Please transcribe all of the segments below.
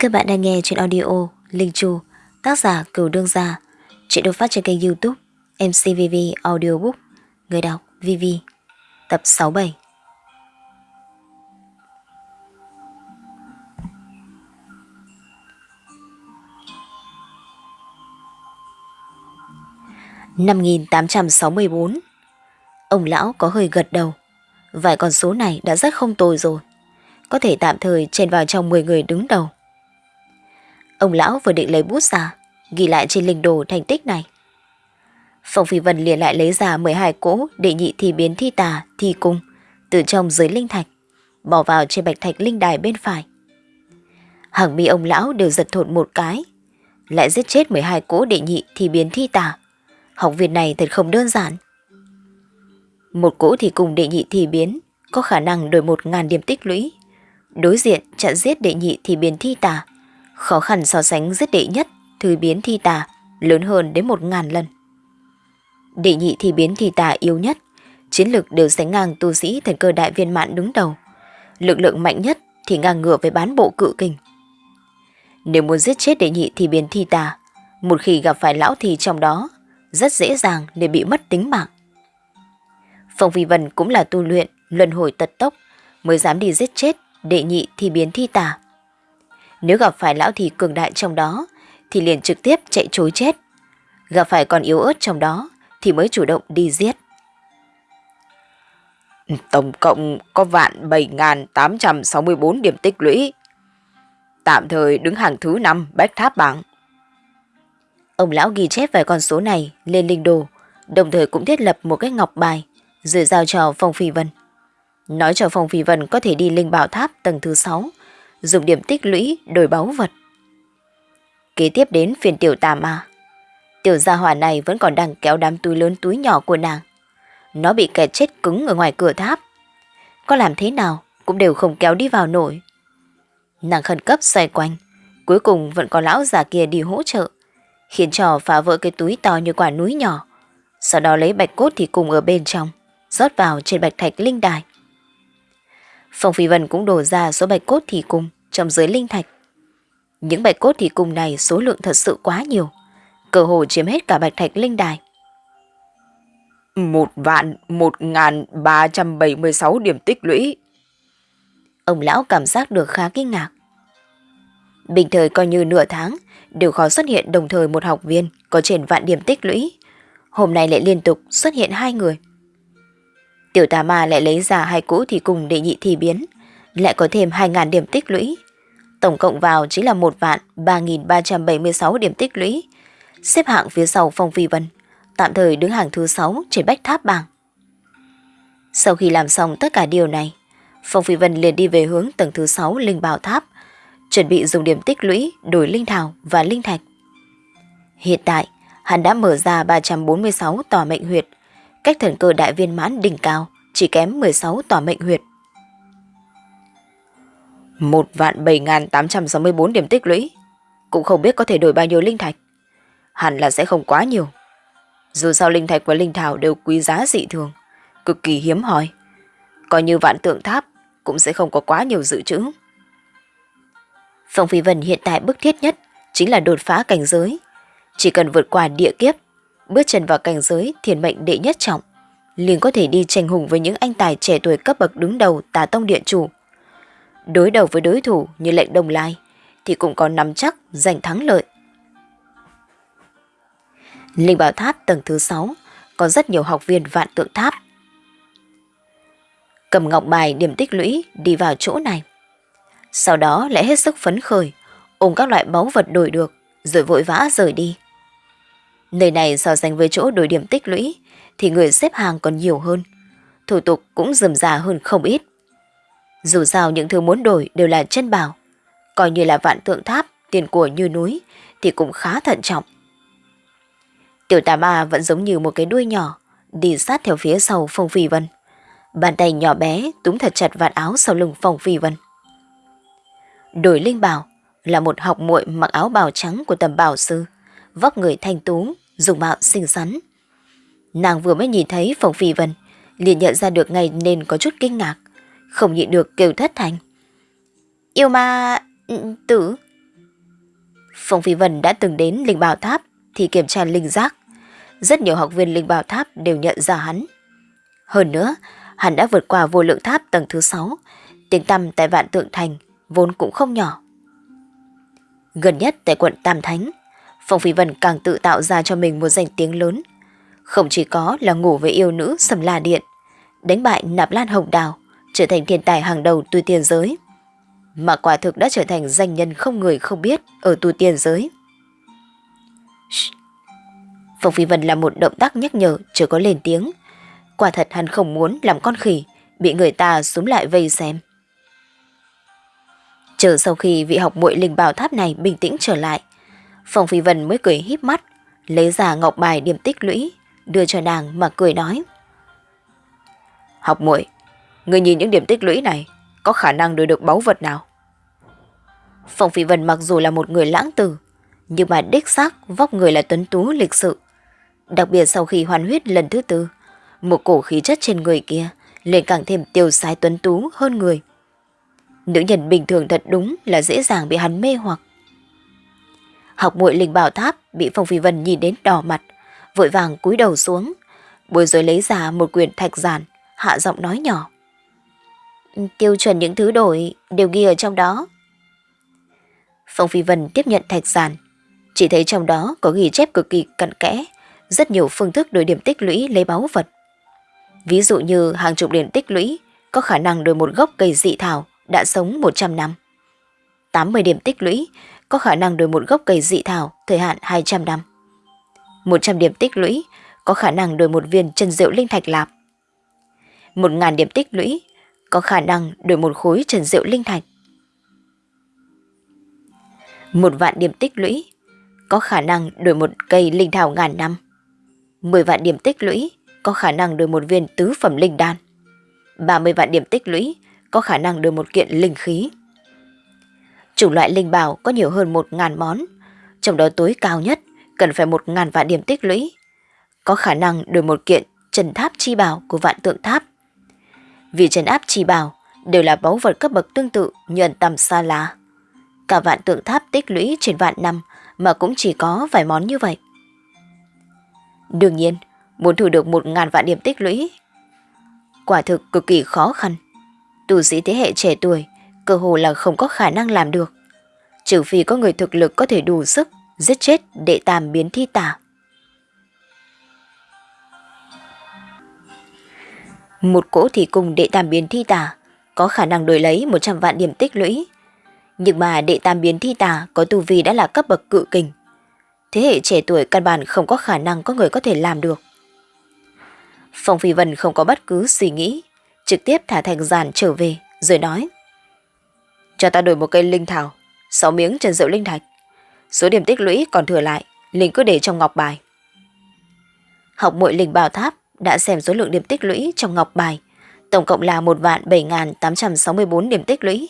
Các bạn đang nghe chuyện audio Linh Chu, tác giả Cửu Đương Gia, chuyện được phát trên kênh youtube MCVV Audiobook, người đọc VV, tập 67. Năm nghìn tám trăm sáu mươi bốn Ông lão có hơi gật đầu. Vài con số này đã rất không tồi rồi. Có thể tạm thời chen vào trong 10 người đứng đầu. Ông lão vừa định lấy bút ra, ghi lại trên linh đồ thành tích này. Phong Phi Vân liền lại lấy ra 12 cỗ để nhị thi biến thi tà, thi cung, từ trong dưới linh thạch, bỏ vào trên bạch thạch linh đài bên phải. Hàng mi ông lão đều giật thột một cái, lại giết chết 12 cỗ đệ nhị thi biến thi tà. Học viện này thật không đơn giản. Một cỗ thì cùng đệ nhị thi biến, có khả năng đổi một ngàn điểm tích lũy. Đối diện chặn giết đệ nhị thì biến thi tà, Khó khăn so sánh giết đệ nhất, thư biến thi tà, lớn hơn đến một ngàn lần. Đệ nhị thi biến thi tà yếu nhất, chiến lực đều sánh ngang tu sĩ thần cơ đại viên mãn đứng đầu. Lực lượng mạnh nhất thì ngang ngửa với bán bộ cự kình. Nếu muốn giết chết đệ nhị thì biến thi tà, một khi gặp phải lão thì trong đó, rất dễ dàng để bị mất tính mạng. Phong Vi Vân cũng là tu luyện, luân hồi tật tốc, mới dám đi giết chết đệ nhị thì biến thi tà. Nếu gặp phải lão thì cường đại trong đó, thì liền trực tiếp chạy trối chết. Gặp phải con yếu ớt trong đó, thì mới chủ động đi giết. Tổng cộng có vạn 7.864 điểm tích lũy. Tạm thời đứng hàng thứ 5 bách tháp bảng. Ông lão ghi chép vài con số này lên linh đồ, đồng thời cũng thiết lập một cái ngọc bài, rồi giao cho Phong Phi Vân. Nói cho Phong Phi Vân có thể đi linh bảo tháp tầng thứ 6, dùng điểm tích lũy đổi báu vật. Kế tiếp đến phiền tiểu tà ma. Tiểu gia hỏa này vẫn còn đang kéo đám túi lớn túi nhỏ của nàng. Nó bị kẹt chết cứng ở ngoài cửa tháp. Có làm thế nào cũng đều không kéo đi vào nổi. Nàng khẩn cấp xoay quanh, cuối cùng vẫn có lão già kia đi hỗ trợ, khiến trò phá vỡ cái túi to như quả núi nhỏ. Sau đó lấy bạch cốt thì cùng ở bên trong, rót vào trên bạch thạch linh đài. Phong Phi Vân cũng đổ ra số bạch cốt thì cung trong dưới linh thạch. Những bạch cốt thì cung này số lượng thật sự quá nhiều, cơ hồ chiếm hết cả bạch thạch linh đài. Một vạn một ngàn ba trăm bảy mươi sáu điểm tích lũy. Ông lão cảm giác được khá kinh ngạc. Bình thời coi như nửa tháng, đều khó xuất hiện đồng thời một học viên có trên vạn điểm tích lũy. Hôm nay lại liên tục xuất hiện hai người. Tiểu tà ma lại lấy ra hai cũ thì cùng đệ nhị thì biến, lại có thêm 2.000 điểm tích lũy. Tổng cộng vào chính là 1 vạn 3.376 điểm tích lũy, xếp hạng phía sau Phong Phi Vân, tạm thời đứng hàng thứ 6 trên bách tháp bảng. Sau khi làm xong tất cả điều này, Phong Phi Vân liền đi về hướng tầng thứ 6 Linh Bảo Tháp, chuẩn bị dùng điểm tích lũy đổi linh thảo và linh thạch. Hiện tại, hắn đã mở ra 346 tòa mệnh huyệt, cách thần cơ đại viên mãn đỉnh cao chỉ kém 16 tòa mệnh huyệt. Một vạn 7.864 điểm tích lũy, cũng không biết có thể đổi bao nhiêu linh thạch. Hẳn là sẽ không quá nhiều. Dù sao linh thạch và linh thảo đều quý giá dị thường, cực kỳ hiếm hoi. Coi như vạn tượng tháp cũng sẽ không có quá nhiều dự trữ. Phong Phi Vân hiện tại bức thiết nhất chính là đột phá cảnh giới. Chỉ cần vượt qua địa kiếp bước chân vào cảnh giới thiền mệnh đệ nhất trọng, liền có thể đi tranh hùng với những anh tài trẻ tuổi cấp bậc đứng đầu tà tông điện chủ. Đối đầu với đối thủ như lệnh đồng lai, thì cũng có nắm chắc giành thắng lợi. Linh bảo tháp tầng thứ 6 có rất nhiều học viên vạn tượng tháp. Cầm ngọc bài điểm tích lũy đi vào chỗ này. Sau đó lại hết sức phấn khởi, ôm các loại báu vật đổi được, rồi vội vã rời đi. Nơi này so sánh với chỗ đổi điểm tích lũy thì người xếp hàng còn nhiều hơn. Thủ tục cũng dườm già hơn không ít. Dù sao những thứ muốn đổi đều là chân bảo. Coi như là vạn tượng tháp, tiền của như núi thì cũng khá thận trọng. Tiểu tà ma vẫn giống như một cái đuôi nhỏ, đi sát theo phía sau Phong Phi Vân. Bàn tay nhỏ bé túm thật chặt vạt áo sau lưng Phong Phi Vân. Đổi linh bảo là một học muội mặc áo bào trắng của tầm bảo sư, vóc người thanh tú, dùng mạo xinh xắn. Nàng vừa mới nhìn thấy Phong Phi Vân, liền nhận ra được ngay nên có chút kinh ngạc, không nhịn được kêu thất thành. Yêu ma... Ừ, tử... Phong Phi Vân đã từng đến Linh Bảo Tháp thì kiểm tra linh giác. Rất nhiều học viên Linh Bảo Tháp đều nhận ra hắn. Hơn nữa, hắn đã vượt qua vô lượng tháp tầng thứ 6, tiếng tăm tại Vạn Tượng Thành vốn cũng không nhỏ. Gần nhất tại quận Tam Thánh, Phong Phi Vân càng tự tạo ra cho mình một danh tiếng lớn. Không chỉ có là ngủ với yêu nữ Sầm La Điện, đánh bại Nạp Lan Hồng Đào, trở thành thiên tài hàng đầu tu tiên giới, mà quả thực đã trở thành danh nhân không người không biết ở tu tiên giới. Phong Phi Vân làm một động tác nhắc nhở chưa có lên tiếng. Quả thật hắn không muốn làm con khỉ, bị người ta súng lại vây xem. Chờ sau khi vị học muội linh bảo tháp này bình tĩnh trở lại, Phong Phi Vân mới cười híp mắt, lấy ra ngọc bài điểm tích lũy, đưa cho nàng mà cười nói. Học muội, người nhìn những điểm tích lũy này, có khả năng đưa được báu vật nào? Phong Phi Vân mặc dù là một người lãng tử, nhưng mà đích xác vóc người là tuấn tú lịch sự. Đặc biệt sau khi hoàn huyết lần thứ tư, một cổ khí chất trên người kia liền càng thêm tiêu sái tuấn tú hơn người. Nữ nhân bình thường thật đúng là dễ dàng bị hắn mê hoặc. Học muội linh bảo tháp bị Phong Phi Vân nhìn đến đỏ mặt, vội vàng cúi đầu xuống, bồi rồi lấy ra một quyển thạch giản, hạ giọng nói nhỏ. Tiêu chuẩn những thứ đổi đều ghi ở trong đó. Phong Phi Vân tiếp nhận thạch giản, chỉ thấy trong đó có ghi chép cực kỳ cặn kẽ, rất nhiều phương thức đổi điểm tích lũy lấy báu vật. Ví dụ như hàng chục điểm tích lũy có khả năng đổi một gốc cây dị thảo đã sống 100 năm. 80 điểm tích lũy có khả năng đổi một gốc cây dị thảo thời hạn 200 năm. 100 điểm tích lũy có khả năng đổi một viên chân rượu linh thạch lạp. 1.000 điểm tích lũy có khả năng đổi một khối trần rượu linh thạch. Một vạn điểm tích lũy có khả năng đổi một cây linh thảo ngàn năm. 10 vạn điểm tích lũy có khả năng đổi một viên tứ phẩm linh đan. 30 vạn điểm tích lũy có khả năng đổi một kiện linh khí. Chủ loại linh bảo có nhiều hơn một ngàn món, trong đó tối cao nhất cần phải một ngàn vạn điểm tích lũy. Có khả năng đổi một kiện trần tháp chi bảo của vạn tượng tháp. Vì trần áp chỉ bảo đều là báu vật cấp bậc tương tự như ẩn tầm xa lá. Cả vạn tượng tháp tích lũy trên vạn năm mà cũng chỉ có vài món như vậy. Đương nhiên, muốn thu được một ngàn vạn điểm tích lũy. Quả thực cực kỳ khó khăn. Tu sĩ thế hệ trẻ tuổi cơ hồ là không có khả năng làm được. Trừ phi có người thực lực có thể đủ sức giết chết đệ tam biến thi tả. Một cỗ thì cùng đệ tam biến thi tà có khả năng đổi lấy 100 vạn điểm tích lũy. Nhưng mà đệ tam biến thi tà có tu vi đã là cấp bậc cự kình. Thế hệ trẻ tuổi căn bản không có khả năng có người có thể làm được. Phong Phi Vân không có bất cứ suy nghĩ, trực tiếp thả thành giàn trở về, rồi nói. Cho ta đổi một cây linh thảo, 6 miếng trần rượu linh thạch. Số điểm tích lũy còn thừa lại, linh cứ để trong ngọc bài. Học muội linh bảo tháp đã xem số lượng điểm tích lũy trong ngọc bài, tổng cộng là 1 vạn 7.864 điểm tích lũy.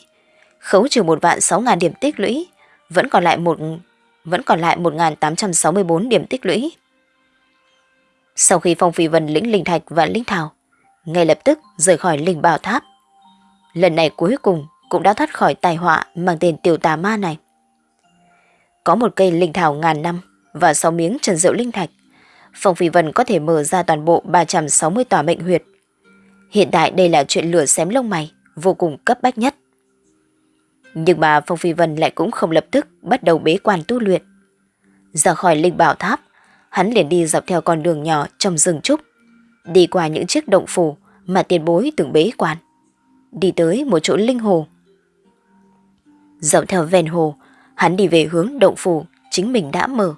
Khấu trừ 1 vạn 6.000 điểm tích lũy, vẫn còn lại một vẫn còn lại 1.864 điểm tích lũy. Sau khi Phong Phi Vân lĩnh linh thạch và linh thảo, ngay lập tức rời khỏi linh bảo tháp. Lần này cuối cùng cũng đã thoát khỏi tai họa mang tên tiểu tà ma này. Có một cây linh thảo ngàn năm và 6 miếng trần rượu linh thạch, Phong Phi Vân có thể mở ra toàn bộ 360 tòa mệnh huyệt. Hiện tại đây là chuyện lửa xém lông mày, vô cùng cấp bách nhất. Nhưng mà Phong Phi Vân lại cũng không lập tức bắt đầu bế quan tu luyện. Ra khỏi linh bảo tháp, hắn liền đi dọc theo con đường nhỏ trong rừng trúc, đi qua những chiếc động phủ mà tiền bối từng bế quan. Đi tới một chỗ linh hồ. Dọc theo ven hồ, hắn đi về hướng động phủ chính mình đã mở.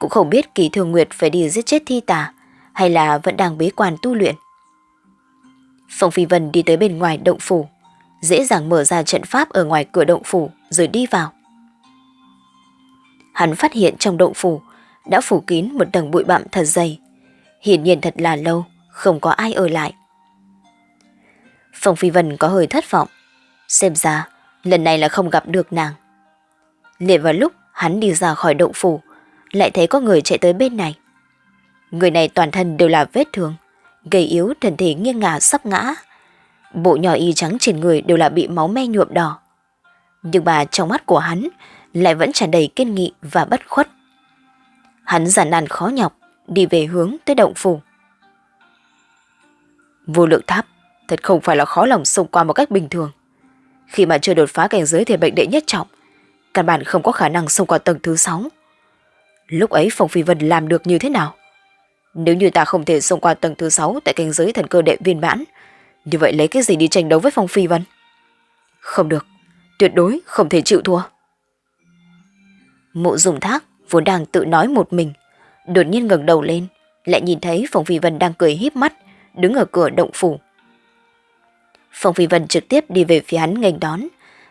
Cũng không biết kỳ thường nguyệt phải đi giết chết thi tà hay là vẫn đang bế quan tu luyện. Phong Phi Vân đi tới bên ngoài động phủ, dễ dàng mở ra trận pháp ở ngoài cửa động phủ rồi đi vào. Hắn phát hiện trong động phủ đã phủ kín một tầng bụi bặm thật dày. Hiển nhiên thật là lâu, không có ai ở lại. Phong Phi Vân có hơi thất vọng. Xem ra, lần này là không gặp được nàng. Liền vào lúc hắn đi ra khỏi động phủ, lại thấy có người chạy tới bên này. Người này toàn thân đều là vết thương, gầy yếu thần thể nghiêng ngả sắp ngã. Bộ nhỏ y trắng trên người đều là bị máu me nhuộm đỏ. Nhưng mà trong mắt của hắn lại vẫn tràn đầy kiên nghị và bất khuất. Hắn giản nàn khó nhọc, đi về hướng tới động phủ. Vô lượng tháp thật không phải là khó lòng xông qua một cách bình thường. Khi mà chưa đột phá cảnh giới thể bệnh đệ nhất trọng, căn bản không có khả năng xông qua tầng thứ sáu. Lúc ấy Phong Phi Vân làm được như thế nào? Nếu như ta không thể xông qua tầng thứ sáu tại cảnh giới thần cơ đệ viên mãn, như vậy lấy cái gì đi tranh đấu với Phong Phi Vân? Không được, tuyệt đối không thể chịu thua. Mộ dùng thác vốn đang tự nói một mình, đột nhiên ngẩng đầu lên, lại nhìn thấy Phong Phi Vân đang cười híp mắt, đứng ở cửa động phủ. Phong Phi Vân trực tiếp đi về phía hắn nghênh đón,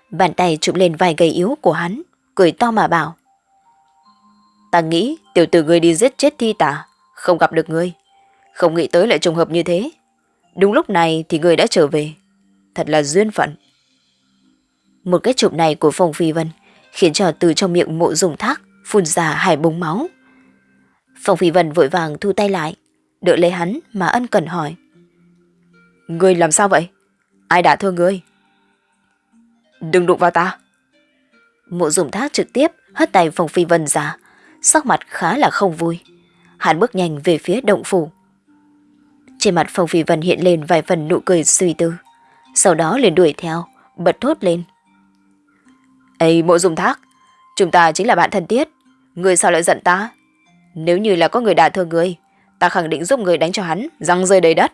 bàn tay chụp lên vai gầy yếu của hắn, cười to mà bảo. Ta nghĩ tiểu tử ngươi đi giết chết thi tả, không gặp được ngươi. Không nghĩ tới lại trùng hợp như thế. Đúng lúc này thì ngươi đã trở về. Thật là duyên phận. Một cái chụp này của Phong Phi Vân khiến cho từ trong miệng mộ dùng thác phun ra hai búng máu. Phong Phi Vân vội vàng thu tay lại, đợi lấy hắn mà ân cần hỏi. Ngươi làm sao vậy? Ai đã thương ngươi? Đừng đụng vào ta. Mộ dùng thác trực tiếp hất tay Phong Phi Vân ra, sắc mặt khá là không vui. Hắn bước nhanh về phía động phủ. Trên mặt Phong Phi Vân hiện lên vài phần nụ cười suy tư. Sau đó liền đuổi theo, bật thốt lên. Ê mộ dùng thác, chúng ta chính là bạn thân thiết. người sao lại giận ta? Nếu như là có người đả thương người, ta khẳng định giúp người đánh cho hắn, răng rơi đầy đất.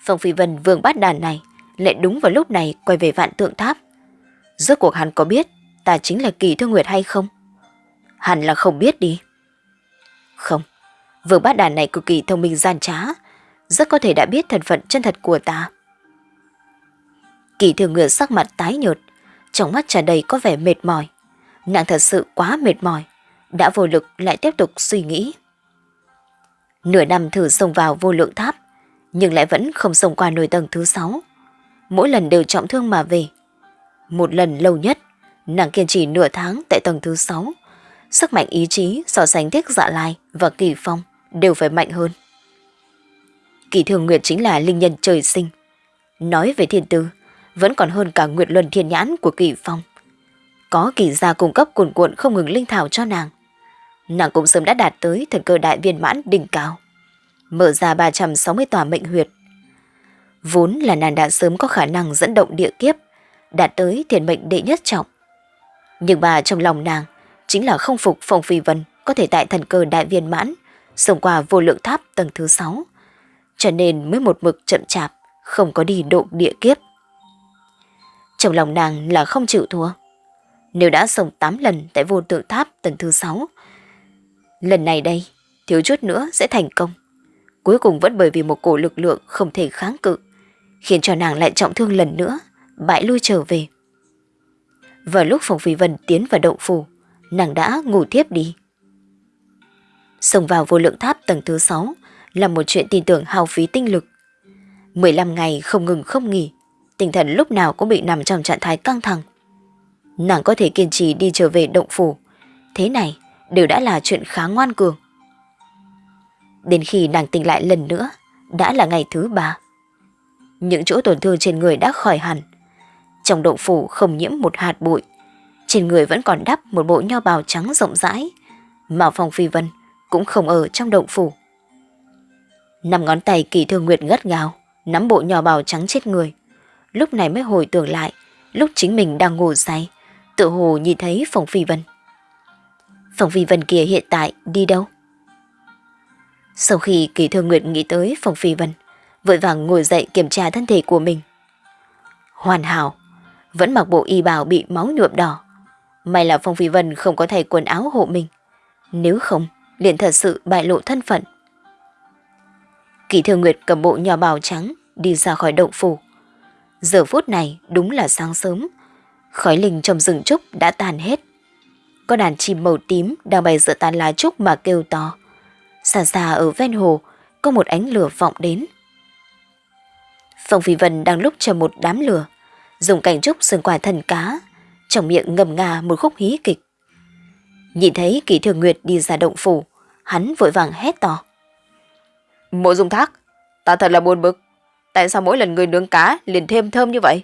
Phong Phi Vân vương bát đàn này, lại đúng vào lúc này quay về vạn tượng tháp. Rốt cuộc hắn có biết ta chính là kỳ thương nguyệt hay không? Hẳn là không biết đi. Không, vương bát đàn này cực kỳ thông minh gian trá, rất có thể đã biết thân phận chân thật của ta. Kỳ thường ngựa sắc mặt tái nhợt, trong mắt tràn đầy có vẻ mệt mỏi. Nàng thật sự quá mệt mỏi, đã vô lực lại tiếp tục suy nghĩ. Nửa năm thử xông vào vô lượng tháp, nhưng lại vẫn không xông qua nồi tầng thứ sáu. Mỗi lần đều trọng thương mà về. Một lần lâu nhất, nàng kiên trì nửa tháng tại tầng thứ sáu. Sức mạnh ý chí so sánh thiết dạ lai và kỳ phong đều phải mạnh hơn. Kỳ thường nguyệt chính là linh nhân trời sinh. Nói về thiên tư, vẫn còn hơn cả nguyệt luân thiên nhãn của kỳ phong. Có kỳ gia cung cấp cuồn cuộn không ngừng linh thảo cho nàng. Nàng cũng sớm đã đạt tới thần cơ đại viên mãn đỉnh cao. Mở ra 360 tòa mệnh huyệt. Vốn là nàng đã sớm có khả năng dẫn động địa kiếp, đạt tới thiền mệnh đệ nhất trọng. Nhưng mà trong lòng nàng chính là không phục Phong Phi Vân có thể tại thần cơ đại viên mãn, xông qua vô lượng tháp tầng thứ 6. Cho nên mới một mực chậm chạp, không có đi độ địa kiếp. Trong lòng nàng là không chịu thua. Nếu đã sống 8 lần tại vô tượng tháp tầng thứ 6, lần này đây, thiếu chút nữa sẽ thành công. Cuối cùng vẫn bởi vì một cổ lực lượng không thể kháng cự, khiến cho nàng lại trọng thương lần nữa, bại lui trở về. Vào lúc phòng Phi Vân tiến vào động phủ, nàng đã ngủ thiếp đi. Xông vào vô lượng tháp tầng thứ 6 là một chuyện tin tưởng hao phí tinh lực. 15 ngày không ngừng không nghỉ, tinh thần lúc nào cũng bị nằm trong trạng thái căng thẳng. Nàng có thể kiên trì đi trở về động phủ, thế này đều đã là chuyện khá ngoan cường. Đến khi nàng tỉnh lại lần nữa, đã là ngày thứ ba. Những chỗ tổn thương trên người đã khỏi hẳn. Trong động phủ không nhiễm một hạt bụi. Trên người vẫn còn đắp một bộ nho bào trắng rộng rãi. Mà Phong Phi Vân cũng không ở trong động phủ. Năm ngón tay kỳ thương nguyệt ngất gào, nắm bộ nho bào trắng chết người. Lúc này mới hồi tưởng lại, lúc chính mình đang ngủ say, tự hồ nhìn thấy Phong Phi Vân. Phong Phi Vân kia hiện tại đi đâu? Sau khi kỳ thương nguyệt nghĩ tới Phong Phi Vân, vội vàng ngồi dậy kiểm tra thân thể của mình. Hoàn hảo, vẫn mặc bộ y bào bị máu nhuộm đỏ. May là Phong Phi Vân không có thay quần áo hộ mình. Nếu không, liền thật sự bại lộ thân phận. Kỳ Thương Nguyệt cầm bộ nhỏ bào trắng đi ra khỏi động phủ. Giờ phút này đúng là sáng sớm. Khói linh trong rừng trúc đã tàn hết. Có đàn chim màu tím đang bay giữa tàn lá trúc mà kêu to. Xa xa ở ven hồ có một ánh lửa vọng đến. Phong Phi Vân đang lúc chờ một đám lửa, dùng cảnh trúc sừng quả thần cá, trong miệng ngầm ngà một khúc hí kịch. Nhìn thấy kỳ thường nguyệt đi ra động phủ, hắn vội vàng hét to. Mộ dung thác, ta thật là buồn bực. Tại sao mỗi lần người nướng cá liền thêm thơm như vậy?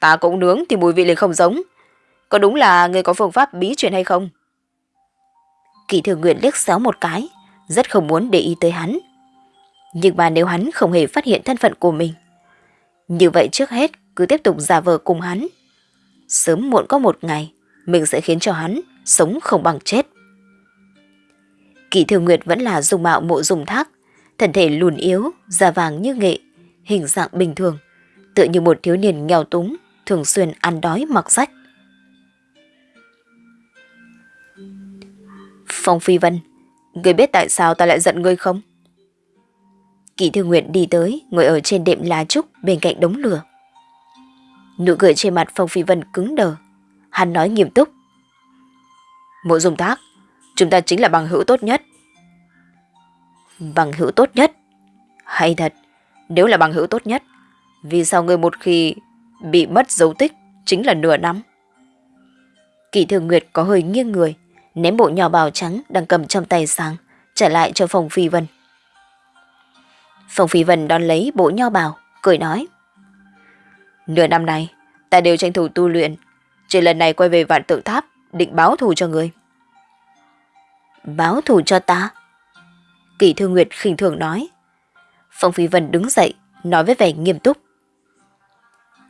Ta cũng nướng thì mùi vị liền không giống. có đúng là người có phương pháp bí truyền hay không? Kỳ thường nguyện liếc xéo một cái, rất không muốn để ý tới hắn. Nhưng mà nếu hắn không hề phát hiện thân phận của mình, như vậy trước hết cứ tiếp tục giả vờ cùng hắn. Sớm muộn có một ngày, mình sẽ khiến cho hắn sống không bằng chết. Kỳ Thiều nguyệt vẫn là dung mạo mộ dùng thác, thân thể lùn yếu, da vàng như nghệ, hình dạng bình thường, tựa như một thiếu niên nghèo túng, thường xuyên ăn đói mặc rách. Phong Phi Vân, người biết tại sao ta lại giận ngươi không? Kỳ Thiều Nguyệt đi tới, ngồi ở trên đệm lá trúc bên cạnh đống lửa. Nụ cười trên mặt Phong Phi Vân cứng đờ. Hắn nói nghiêm túc. Mộ dùng thác, chúng ta chính là bằng hữu tốt nhất. Bằng hữu tốt nhất? Hay thật, nếu là bằng hữu tốt nhất, vì sao người một khi bị mất dấu tích chính là nửa năm? Kỳ Thường Nguyệt có hơi nghiêng người, ném bộ nhỏ bào trắng đang cầm trong tay sang, trả lại cho Phong Phi Vân. Phong Phi Vân đón lấy bộ nho bào, cười nói. Nửa năm này, ta đều tranh thủ tu luyện, chỉ lần này quay về vạn tượng tháp, định báo thù cho người. Báo thù cho ta? Kỳ Thư Nguyệt khinh thường nói. Phong Phi Vân đứng dậy, nói với vẻ nghiêm túc.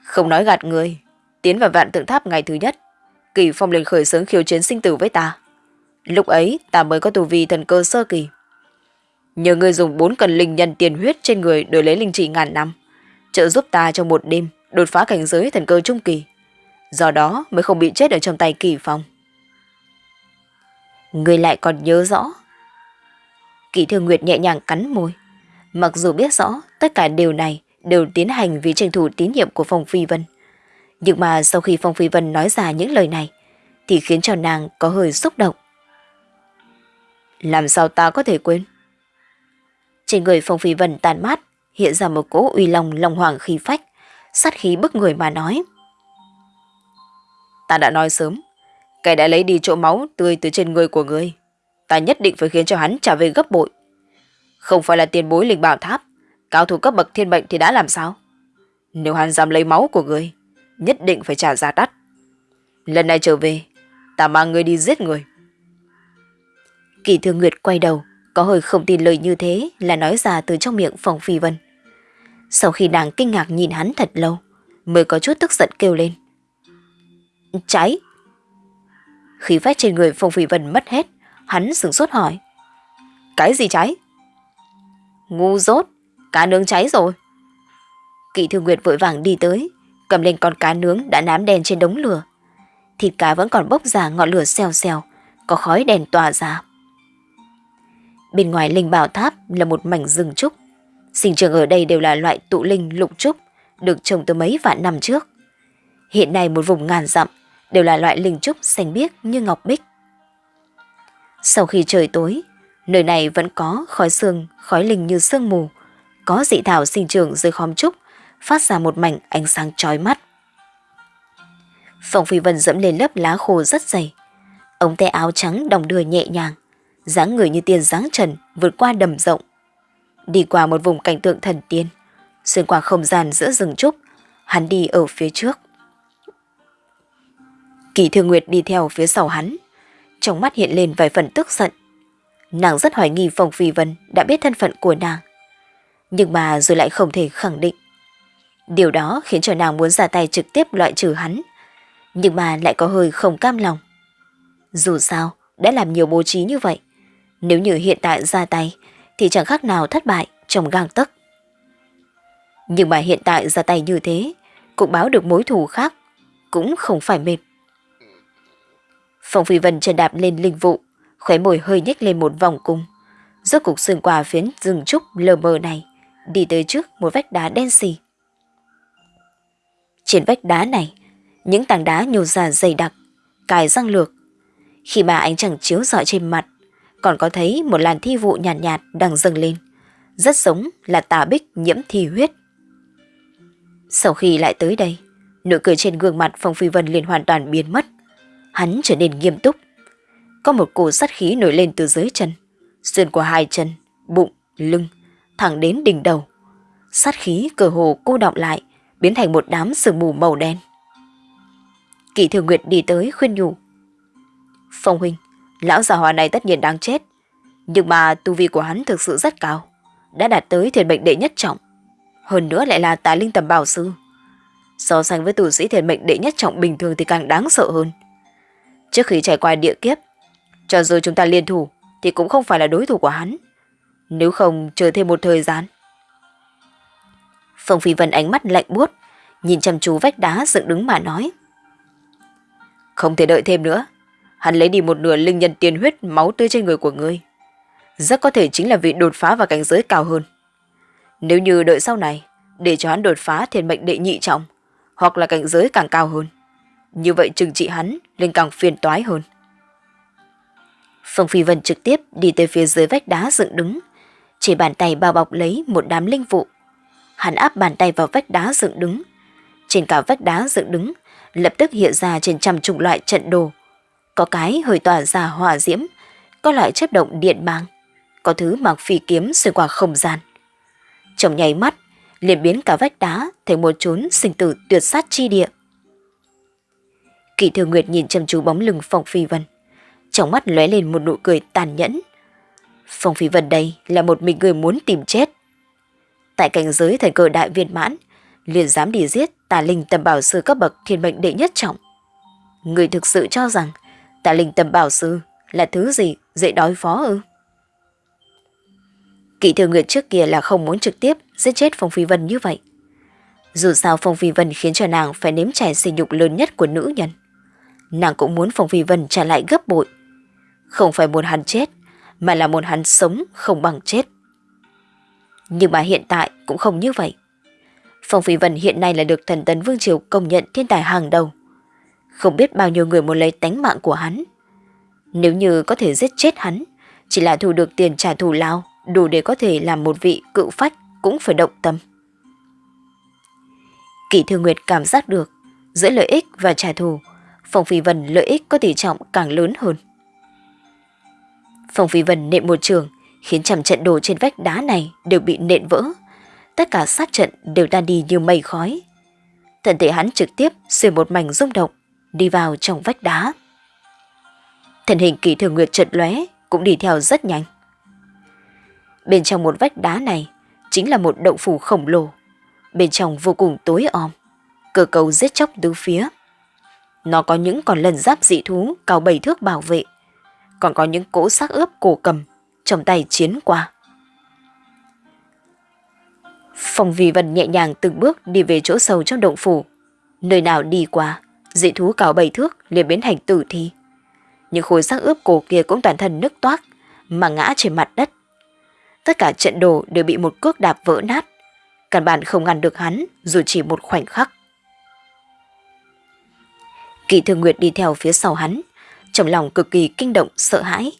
Không nói gạt người, tiến vào vạn tượng tháp ngày thứ nhất, Kỳ Phong liền khởi xướng khiêu chiến sinh tử với ta. Lúc ấy ta mới có tù vi thần cơ sơ kỳ. Nhờ người dùng bốn cần linh nhân tiền huyết trên người đổi lấy linh trị ngàn năm, trợ giúp ta trong một đêm đột phá cảnh giới thần cơ trung kỳ. Do đó mới không bị chết ở trong tay Kỳ Phong. Người lại còn nhớ rõ. Kỳ Thương Nguyệt nhẹ nhàng cắn môi. Mặc dù biết rõ tất cả điều này đều tiến hành vì tranh thủ tín nhiệm của Phong Phi Vân. Nhưng mà sau khi Phong Phi Vân nói ra những lời này, thì khiến cho nàng có hơi xúc động. Làm sao ta có thể quên? Trên người Phong Phi Vân tàn mát, hiện ra một cỗ uy long lòng hoàng khí phách, sát khí bức người mà nói. Ta đã nói sớm, kẻ đã lấy đi chỗ máu tươi từ trên người của ngươi. Ta nhất định phải khiến cho hắn trả về gấp bội. Không phải là tiền bối linh bảo tháp, cao thủ cấp bậc thiên mệnh thì đã làm sao? Nếu hắn dám lấy máu của ngươi, nhất định phải trả giá đắt. Lần này trở về, ta mang ngươi đi giết người. Kỳ Thương Nguyệt quay đầu, có hơi không tin lời như thế là nói ra từ trong miệng phòng Phi Vân. Sau khi nàng kinh ngạc nhìn hắn thật lâu, mới có chút tức giận kêu lên. Cháy! Khí phách trên người Phong Phi Vân mất hết, hắn sửng sốt hỏi. Cái gì cháy? Ngu dốt, cá nướng cháy rồi. Kỵ Thư Nguyệt vội vàng đi tới, cầm lên con cá nướng đã nám đen trên đống lửa. Thịt cá vẫn còn bốc ra ngọn lửa xèo xèo, có khói đèn tỏa ra. Bên ngoài linh bảo tháp là một mảnh rừng trúc. Sinh trường ở đây đều là loại tụ linh lục trúc, được trồng từ mấy vạn năm trước. Hiện nay một vùng ngàn dặm đều là loại linh trúc xanh biếc như ngọc bích. Sau khi trời tối, nơi này vẫn có khói sương, khói linh như sương mù, có dị thảo sinh trưởng dưới khóm trúc, phát ra một mảnh ánh sáng chói mắt. Phòng Phi Vân dẫm lên lớp lá khô rất dày, ống tay áo trắng đồng đưa nhẹ nhàng, dáng người như tiên dáng trần vượt qua đầm rộng. Đi qua một vùng cảnh tượng thần tiên, xuyên qua không gian giữa rừng trúc, hắn đi ở phía trước. Kỳ Thương Nguyệt đi theo phía sau hắn, trong mắt hiện lên vài phần tức giận. Nàng rất hoài nghi Phong Phi Vân đã biết thân phận của nàng, nhưng mà rồi lại không thể khẳng định. Điều đó khiến cho nàng muốn ra tay trực tiếp loại trừ hắn, nhưng mà lại có hơi không cam lòng. Dù sao, đã làm nhiều bố trí như vậy, nếu như hiện tại ra tay thì chẳng khác nào thất bại trong gang tấc. Nhưng mà hiện tại ra tay như thế, cũng báo được mối thù khác, cũng không phải mệt. Phong Phi Vân chân đạp lên linh vụ, khóe môi hơi nhếch lên một vòng cung. Rốt cục xuyên qua phiến rừng trúc lờ mờ này, đi tới trước một vách đá đen xì. Trên vách đá này, những tảng đá nhô ra dày đặc, cài răng lược. Khi mà ánh chẳng chiếu rọi trên mặt, còn có thấy một làn thi vụ nhàn nhạt, nhạt đang dâng lên. Rất giống là tà bích nhiễm thi huyết. Sau khi lại tới đây, nụ cười trên gương mặt Phong Phi Vân liền hoàn toàn biến mất. Hắn trở nên nghiêm túc. Có một cổ sát khí nổi lên từ dưới chân, xuyên qua hai chân, bụng, lưng, thẳng đến đỉnh đầu. Sát khí cờ hồ cô động lại, biến thành một đám sương mù màu đen. Kỷ Thường Nguyệt đi tới khuyên nhủ. Phong huynh, lão già hòa này tất nhiên đang chết. Nhưng mà tu vi của hắn thực sự rất cao. Đã đạt tới thiền mệnh đệ nhất trọng. Hơn nữa lại là tà linh tầm bảo sư. So sánh với tù sĩ thiền mệnh đệ nhất trọng bình thường thì càng đáng sợ hơn. Trước khi trải qua địa kiếp, cho dù chúng ta liên thủ thì cũng không phải là đối thủ của hắn. Nếu không chờ thêm một thời gian. Phong Phi Vân ánh mắt lạnh buốt, nhìn chăm chú vách đá dựng đứng mà nói. Không thể đợi thêm nữa. Hắn lấy đi một nửa linh nhân tiền huyết máu tươi trên người của ngươi. Rất có thể chính là vị đột phá vào cảnh giới cao hơn. Nếu như đợi sau này, để cho hắn đột phá thiên mệnh đệ nhị trọng, hoặc là cảnh giới càng cao hơn. Như vậy trừng trị hắn lên càng phiền toái hơn. Phong Phi Vân trực tiếp đi tới phía dưới vách đá dựng đứng, chỉ bàn tay bao bọc lấy một đám linh vụ. Hắn áp bàn tay vào vách đá dựng đứng. Trên cả vách đá dựng đứng, lập tức hiện ra trên trăm chủng loại trận đồ. Có cái hơi tỏa ra hỏa diễm, có loại chấp động điện mang, có thứ mặc phi kiếm xuyên qua không gian. Trong nháy mắt, liền biến cả vách đá thành một chốn sinh tử tuyệt sát chi địa. Kỳ Thừa Nguyệt nhìn chăm chú bóng lưng Phong Phi Vân, trong mắt lóe lên một nụ cười tàn nhẫn. Phong Phi Vân đây là một mình người muốn tìm chết. Tại cảnh giới thành cơ đại viên mãn, liền dám đi giết tà linh tầm bảo sư cấp bậc thiên mệnh đệ nhất trọng. Người thực sự cho rằng tà linh tâm bảo sư là thứ gì dễ đối phó ư? Kỵ thừa nguyệt trước kia là không muốn trực tiếp giết chết Phong Phi Vân như vậy. Dù sao Phong Phi Vân khiến cho nàng phải nếm trải sỉ nhục lớn nhất của nữ nhân. Nàng cũng muốn Phong Phi Vân trả lại gấp bội. Không phải muốn hắn chết, mà là muốn hắn sống không bằng chết. Nhưng mà hiện tại cũng không như vậy. Phong Phi Vân hiện nay là được thần tấn Vương Triều công nhận thiên tài hàng đầu. Không biết bao nhiêu người muốn lấy tánh mạng của hắn. Nếu như có thể giết chết hắn, chỉ là thu được tiền trả thù lao, đủ để có thể làm một vị cựu phách cũng phải động tâm. Kỷ Thư Nguyệt cảm giác được, giữa lợi ích và trả thù, Phong Phi Vân lợi ích có tỷ trọng càng lớn hơn. Phong Phi Vân nện một trường, khiến trăm trận đồ trên vách đá này đều bị nện vỡ. Tất cả sát trận đều tan đi như mây khói. Thân thể hắn trực tiếp xuyên một mảnh rung động, đi vào trong vách đá. Thần hình kỳ thường nguyệt chợt lóe cũng đi theo rất nhanh. Bên trong một vách đá này chính là một động phủ khổng lồ. Bên trong vô cùng tối om, cơ cầu giết chóc tứ phía. Nó có những con lần giáp dị thú cao bảy thước bảo vệ, còn có những cỗ xác ướp cổ cầm trong tay chiến qua. Phong Vi Vân nhẹ nhàng từng bước đi về chỗ sâu trong động phủ. Nơi nào đi qua, dị thú cao bảy thước liền biến thành tử thi. Những khối xác ướp cổ kia cũng toàn thân nứt toác, mà ngã trên mặt đất. Tất cả trận đồ đều bị một cước đạp vỡ nát. Căn bản không ngăn được hắn dù chỉ một khoảnh khắc. Kỳ Thường Nguyệt đi theo phía sau hắn, trong lòng cực kỳ kinh động, sợ hãi.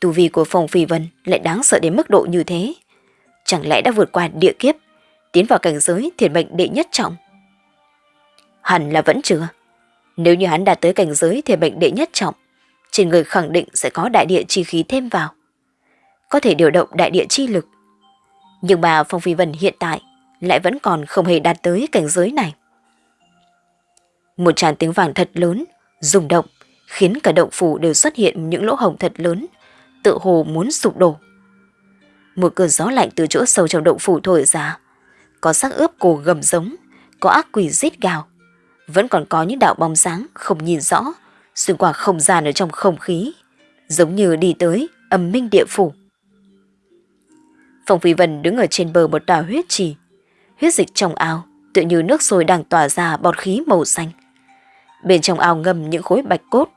Tu vi của Phong Phi Vân lại đáng sợ đến mức độ như thế. Chẳng lẽ đã vượt qua địa kiếp, tiến vào cảnh giới thiền mệnh đệ nhất trọng? Hẳn là vẫn chưa. Nếu như hắn đạt tới cảnh giới thì mệnh đệ nhất trọng, trên người khẳng định sẽ có đại địa chi khí thêm vào. Có thể điều động đại địa chi lực. Nhưng mà Phong Phi Vân hiện tại lại vẫn còn không hề đạt tới cảnh giới này. Một tràn tiếng vàng thật lớn, rung động, khiến cả động phủ đều xuất hiện những lỗ hồng thật lớn, tự hồ muốn sụp đổ. Một cơn gió lạnh từ chỗ sâu trong động phủ thổi ra, có sắc ướp cổ gầm giống, có ác quỷ rít gào. Vẫn còn có những đạo bóng sáng không nhìn rõ, xuyên qua không gian ở trong không khí, giống như đi tới âm minh địa phủ. Phong Phi Vân đứng ở trên bờ một tòa huyết trì, huyết dịch trong ao, tự như nước sôi đang tỏa ra bọt khí màu xanh. Bên trong ao ngầm những khối bạch cốt,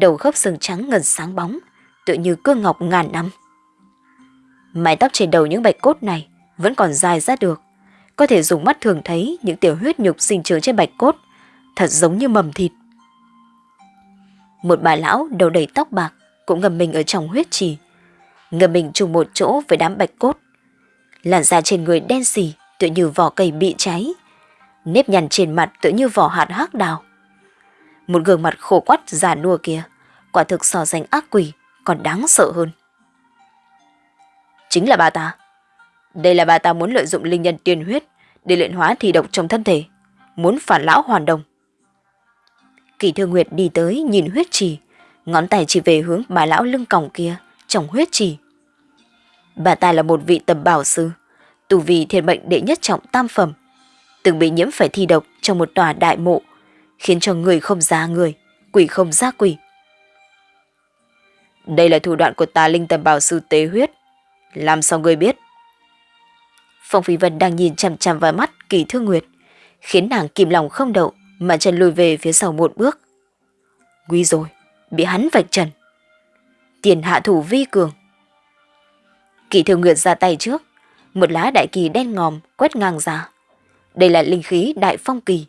đầu khớp xương trắng ngần sáng bóng, tự như cương ngọc ngàn năm. Mái tóc trên đầu những bạch cốt này vẫn còn dài ra được, có thể dùng mắt thường thấy những tiểu huyết nhục sinh trưởng trên bạch cốt, thật giống như mầm thịt. Một bà lão đầu đầy tóc bạc cũng ngầm mình ở trong huyết trì, ngầm mình chung một chỗ với đám bạch cốt. Làn da trên người đen xì tựa như vỏ cây bị cháy, nếp nhăn trên mặt tựa như vỏ hạt hắc đào. Một gương mặt khổ quắt già nua kia, quả thực so sánh ác quỷ, còn đáng sợ hơn. Chính là bà ta. Đây là bà ta muốn lợi dụng linh nhân tiền huyết để luyện hóa thi độc trong thân thể, muốn phản lão hoàn đồng. Kỳ Thư Nguyệt đi tới nhìn huyết trì, ngón tay chỉ về hướng bà lão lưng còng kia, trong huyết trì. Bà ta là một vị tầm bảo sư, tù vì thiệt bệnh đệ nhất trọng tam phẩm, từng bị nhiễm phải thi độc trong một tòa đại mộ, khiến cho người không ra người, quỷ không ra quỷ. Đây là thủ đoạn của tà linh tầm bảo sư tế huyết. Làm sao người biết? Phong Phi Vân đang nhìn chằm chằm vào mắt kỳ thương nguyệt, khiến nàng kìm lòng không đậu mà chân lùi về phía sau một bước. Nguy rồi, bị hắn vạch trần. Tiền hạ thủ vi cường. Kỳ thường nguyệt ra tay trước, một lá đại kỳ đen ngòm quét ngang ra. Đây là linh khí đại phong kỳ.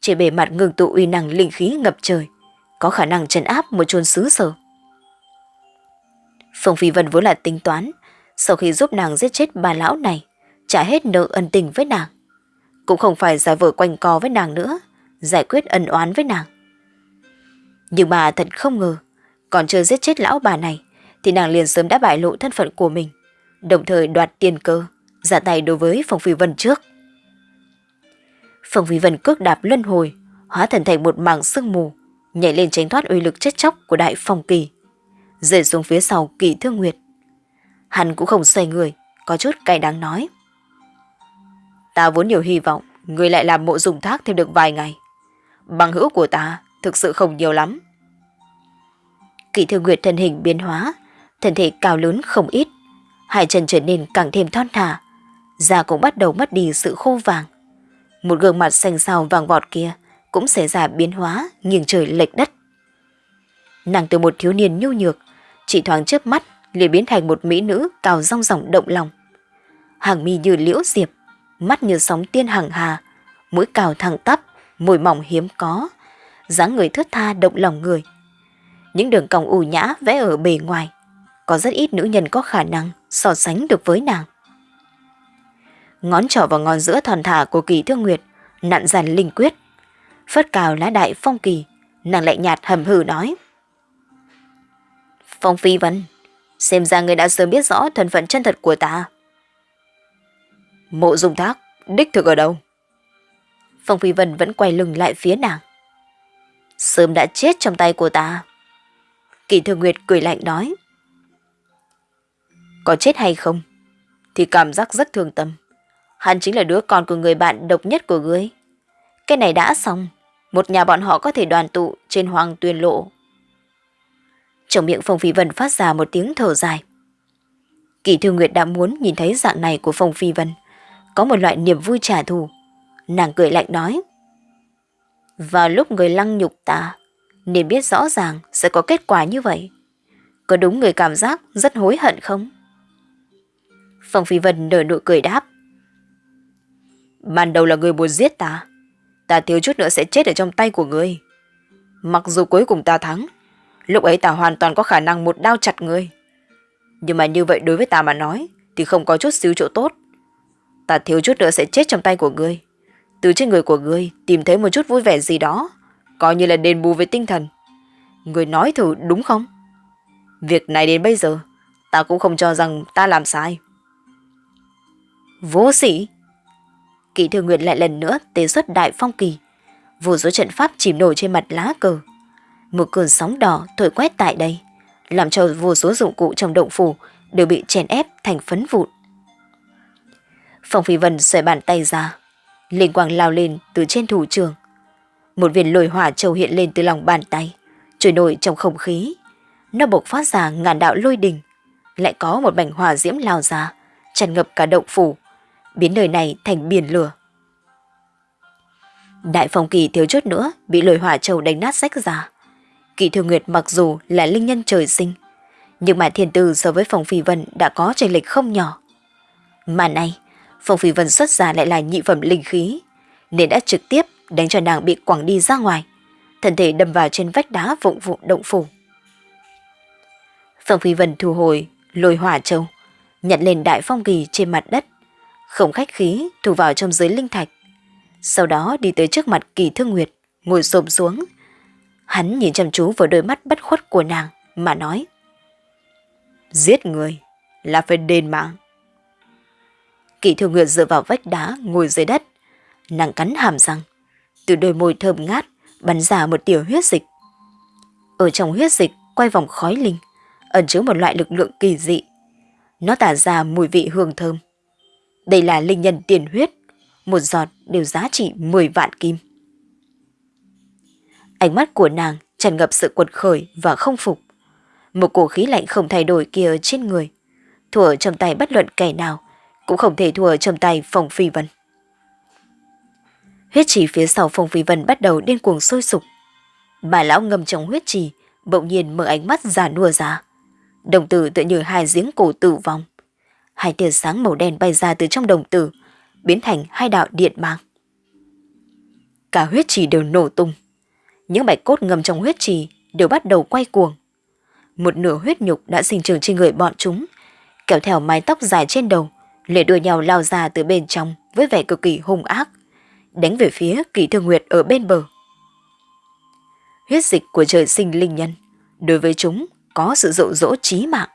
Trên bề mặt ngừng tụ uy năng linh khí ngập trời, có khả năng trấn áp một chôn xứ sở. Phong Phi Vân vốn là tính toán, sau khi giúp nàng giết chết bà lão này, trả hết nợ ân tình với nàng. Cũng không phải giả vờ quanh co với nàng nữa, giải quyết ân oán với nàng. Nhưng bà thật không ngờ, còn chưa giết chết lão bà này, thì nàng liền sớm đã bại lộ thân phận của mình, đồng thời đoạt tiền cơ, giả tay đối với Phong Phi Vân trước. Phong Phi Vân cước đạp luân hồi, hóa thần thành một mảng sương mù, nhảy lên tránh thoát uy lực chết chóc của đại phong kỳ, rơi xuống phía sau kỳ thương nguyệt. Hắn cũng không xoay người, có chút cay đáng nói. Ta vốn nhiều hy vọng, người lại làm mộ dùng thác thêm được vài ngày. Bằng hữu của ta thực sự không nhiều lắm. Kỳ thư nguyệt thân hình biến hóa, thân thể cao lớn không ít, hai chân trở nên càng thêm thon thả, da cũng bắt đầu mất đi sự khô vàng. Một gương mặt xanh xao vàng vọt kia cũng xảy ra biến hóa nghiêng trời lệch đất. Nàng từ một thiếu niên nhu nhược, chỉ thoáng chớp mắt liền biến thành một mỹ nữ cao rong ròng động lòng. Hàng mi như liễu diệp, mắt như sóng tiên hằng hà, mũi cào thẳng tắp, môi mỏng hiếm có, dáng người thướt tha động lòng người. Những đường cong ủ nhã vẽ ở bề ngoài, có rất ít nữ nhân có khả năng so sánh được với nàng. Ngón trỏ vào ngón giữa thòn thả của kỳ thương nguyệt, nặn dàn linh quyết. Phất cào lá đại phong kỳ, nàng lại nhạt hầm hừ nói. Phong Phi Vân, xem ra người đã sớm biết rõ thân phận chân thật của ta. Mộ dung thác, đích thực ở đâu? Phong Phi Vân vẫn quay lưng lại phía nàng. Sớm đã chết trong tay của ta. Kỳ Thừa Nguyệt cười lạnh nói. Có chết hay không? Thì cảm giác rất thương tâm. Hắn chính là đứa con của người bạn độc nhất của ngươi. Cái này đã xong. Một nhà bọn họ có thể đoàn tụ trên hoàng tuyên lộ. Trong miệng Phong Phi Vân phát ra một tiếng thở dài. Kỳ Thư Nguyệt đã muốn nhìn thấy dạng này của Phong Phi Vân. Có một loại niềm vui trả thù. Nàng cười lạnh nói. Vào lúc người lăng nhục ta, nên biết rõ ràng sẽ có kết quả như vậy. Có đúng người cảm giác rất hối hận không? Phong Phi Vân nở nụ cười đáp. Ban đầu là người muốn giết ta. Ta thiếu chút nữa sẽ chết ở trong tay của người Mặc dù cuối cùng ta thắng, lúc ấy ta hoàn toàn có khả năng một đao chặt người Nhưng mà như vậy đối với ta mà nói thì không có chút xíu chỗ tốt. Ta thiếu chút nữa sẽ chết trong tay của ngươi. Từ trên người của ngươi tìm thấy một chút vui vẻ gì đó, coi như là đền bù về tinh thần. Ngươi nói thử đúng không? Việc này đến bây giờ, ta cũng không cho rằng ta làm sai. Vô sĩ! Kỳ thừa Nguyệt lại lần nữa tế xuất đại phong kỳ. Vô số trận pháp chìm nổi trên mặt lá cờ. Một cơn sóng đỏ thổi quét tại đây, làm cho vô số dụng cụ trong động phủ đều bị chèn ép thành phấn vụn. Phong Phi Vân xoay bàn tay ra, linh quang lao lên từ trên thủ trường. Một viên lồi hỏa trầu hiện lên từ lòng bàn tay, trôi nổi trong không khí. Nó bộc phát ra ngàn đạo lôi đình, lại có một mảnh hỏa diễm lao ra, tràn ngập cả động phủ, biến nơi này thành biển lửa. Đại phong kỳ thiếu chút nữa bị lồi hỏa trầu đánh nát rách ra. Kỳ Thư Nguyệt mặc dù là linh nhân trời sinh, nhưng mà thiên tư so với phòng Phi Vân đã có chênh lệch không nhỏ. Mà nay, Phong Phi Vân xuất ra lại là nhị phẩm linh khí, nên đã trực tiếp đánh cho nàng bị quẳng đi ra ngoài, thân thể đâm vào trên vách đá vụng vụng động phủ. Phong Phi Vân thu hồi lôi hỏa châu, nhận lên đại phong kỳ trên mặt đất, không khách khí thu vào trong dưới linh thạch. Sau đó đi tới trước mặt kỳ thương nguyệt, ngồi xồm xuống. Hắn nhìn chăm chú vào đôi mắt bất khuất của nàng mà nói. Giết người là phải đền mạng. Kỳ thương nguyệt dựa vào vách đá ngồi dưới đất, nàng cắn hàm răng. Từ đôi môi thơm ngát bắn ra một tiểu huyết dịch. Ở trong huyết dịch quay vòng khói linh, ẩn chứa một loại lực lượng kỳ dị. Nó tả ra mùi vị hương thơm. Đây là linh nhân tiền huyết, một giọt đều giá trị 10 vạn kim. Ánh mắt của nàng tràn ngập sự quật khởi và không phục. Một cổ khí lạnh không thay đổi kia trên người, thua trong tay bất luận kẻ nào, cũng không thể thua trong tay Phong Phi Vân. Huyết trì phía sau Phong Phi Vân bắt đầu điên cuồng sôi sục. Bà lão ngâm trong huyết trì, bỗng nhiên mở ánh mắt giả nua ra. Đồng tử tựa như hai giếng cổ tử vong. Hai tia sáng màu đen bay ra từ trong đồng tử, biến thành hai đạo điện mang. Cả huyết trì đều nổ tung. Những bạch cốt ngầm trong huyết trì đều bắt đầu quay cuồng. Một nửa huyết nhục đã sinh trưởng trên người bọn chúng, kéo theo mái tóc dài trên đầu, liền đuôi nhau lao ra từ bên trong với vẻ cực kỳ hung ác, đánh về phía kỳ thương nguyệt ở bên bờ. Huyết dịch của trời sinh linh nhân, đối với chúng có sự dụ dỗ trí mạng.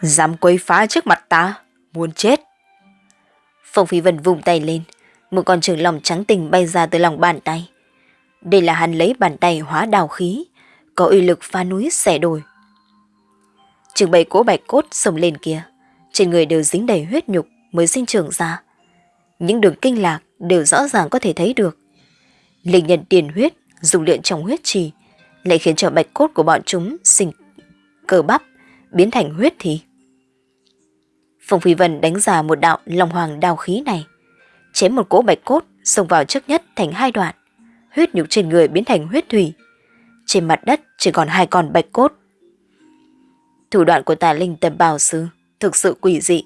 Dám quấy phá trước mặt ta, muốn chết. Phong Phi Vân vùng tay lên, một con trường lòng trắng tình bay ra từ lòng bàn tay. Đây là hắn lấy bàn tay hóa đào khí, có uy lực phá núi xẻ đồi. Trường bầy cỗ bạch cốt sồng lên kia, trên người đều dính đầy huyết nhục mới sinh trưởng ra. Những đường kinh lạc đều rõ ràng có thể thấy được. Linh nhân tiền huyết dùng luyện trong huyết trì lại khiến cho bạch cốt của bọn chúng sinh cơ bắp biến thành huyết thì. phùng Phi Vân đánh ra một đạo long hoàng đao khí này, chém một cỗ bạch cốt xông vào trước nhất thành hai đoạn, huyết nhục trên người biến thành huyết thủy. Trên mặt đất chỉ còn hai con bạch cốt. Thủ đoạn của tà linh tầm bào sư thực sự quỷ dị,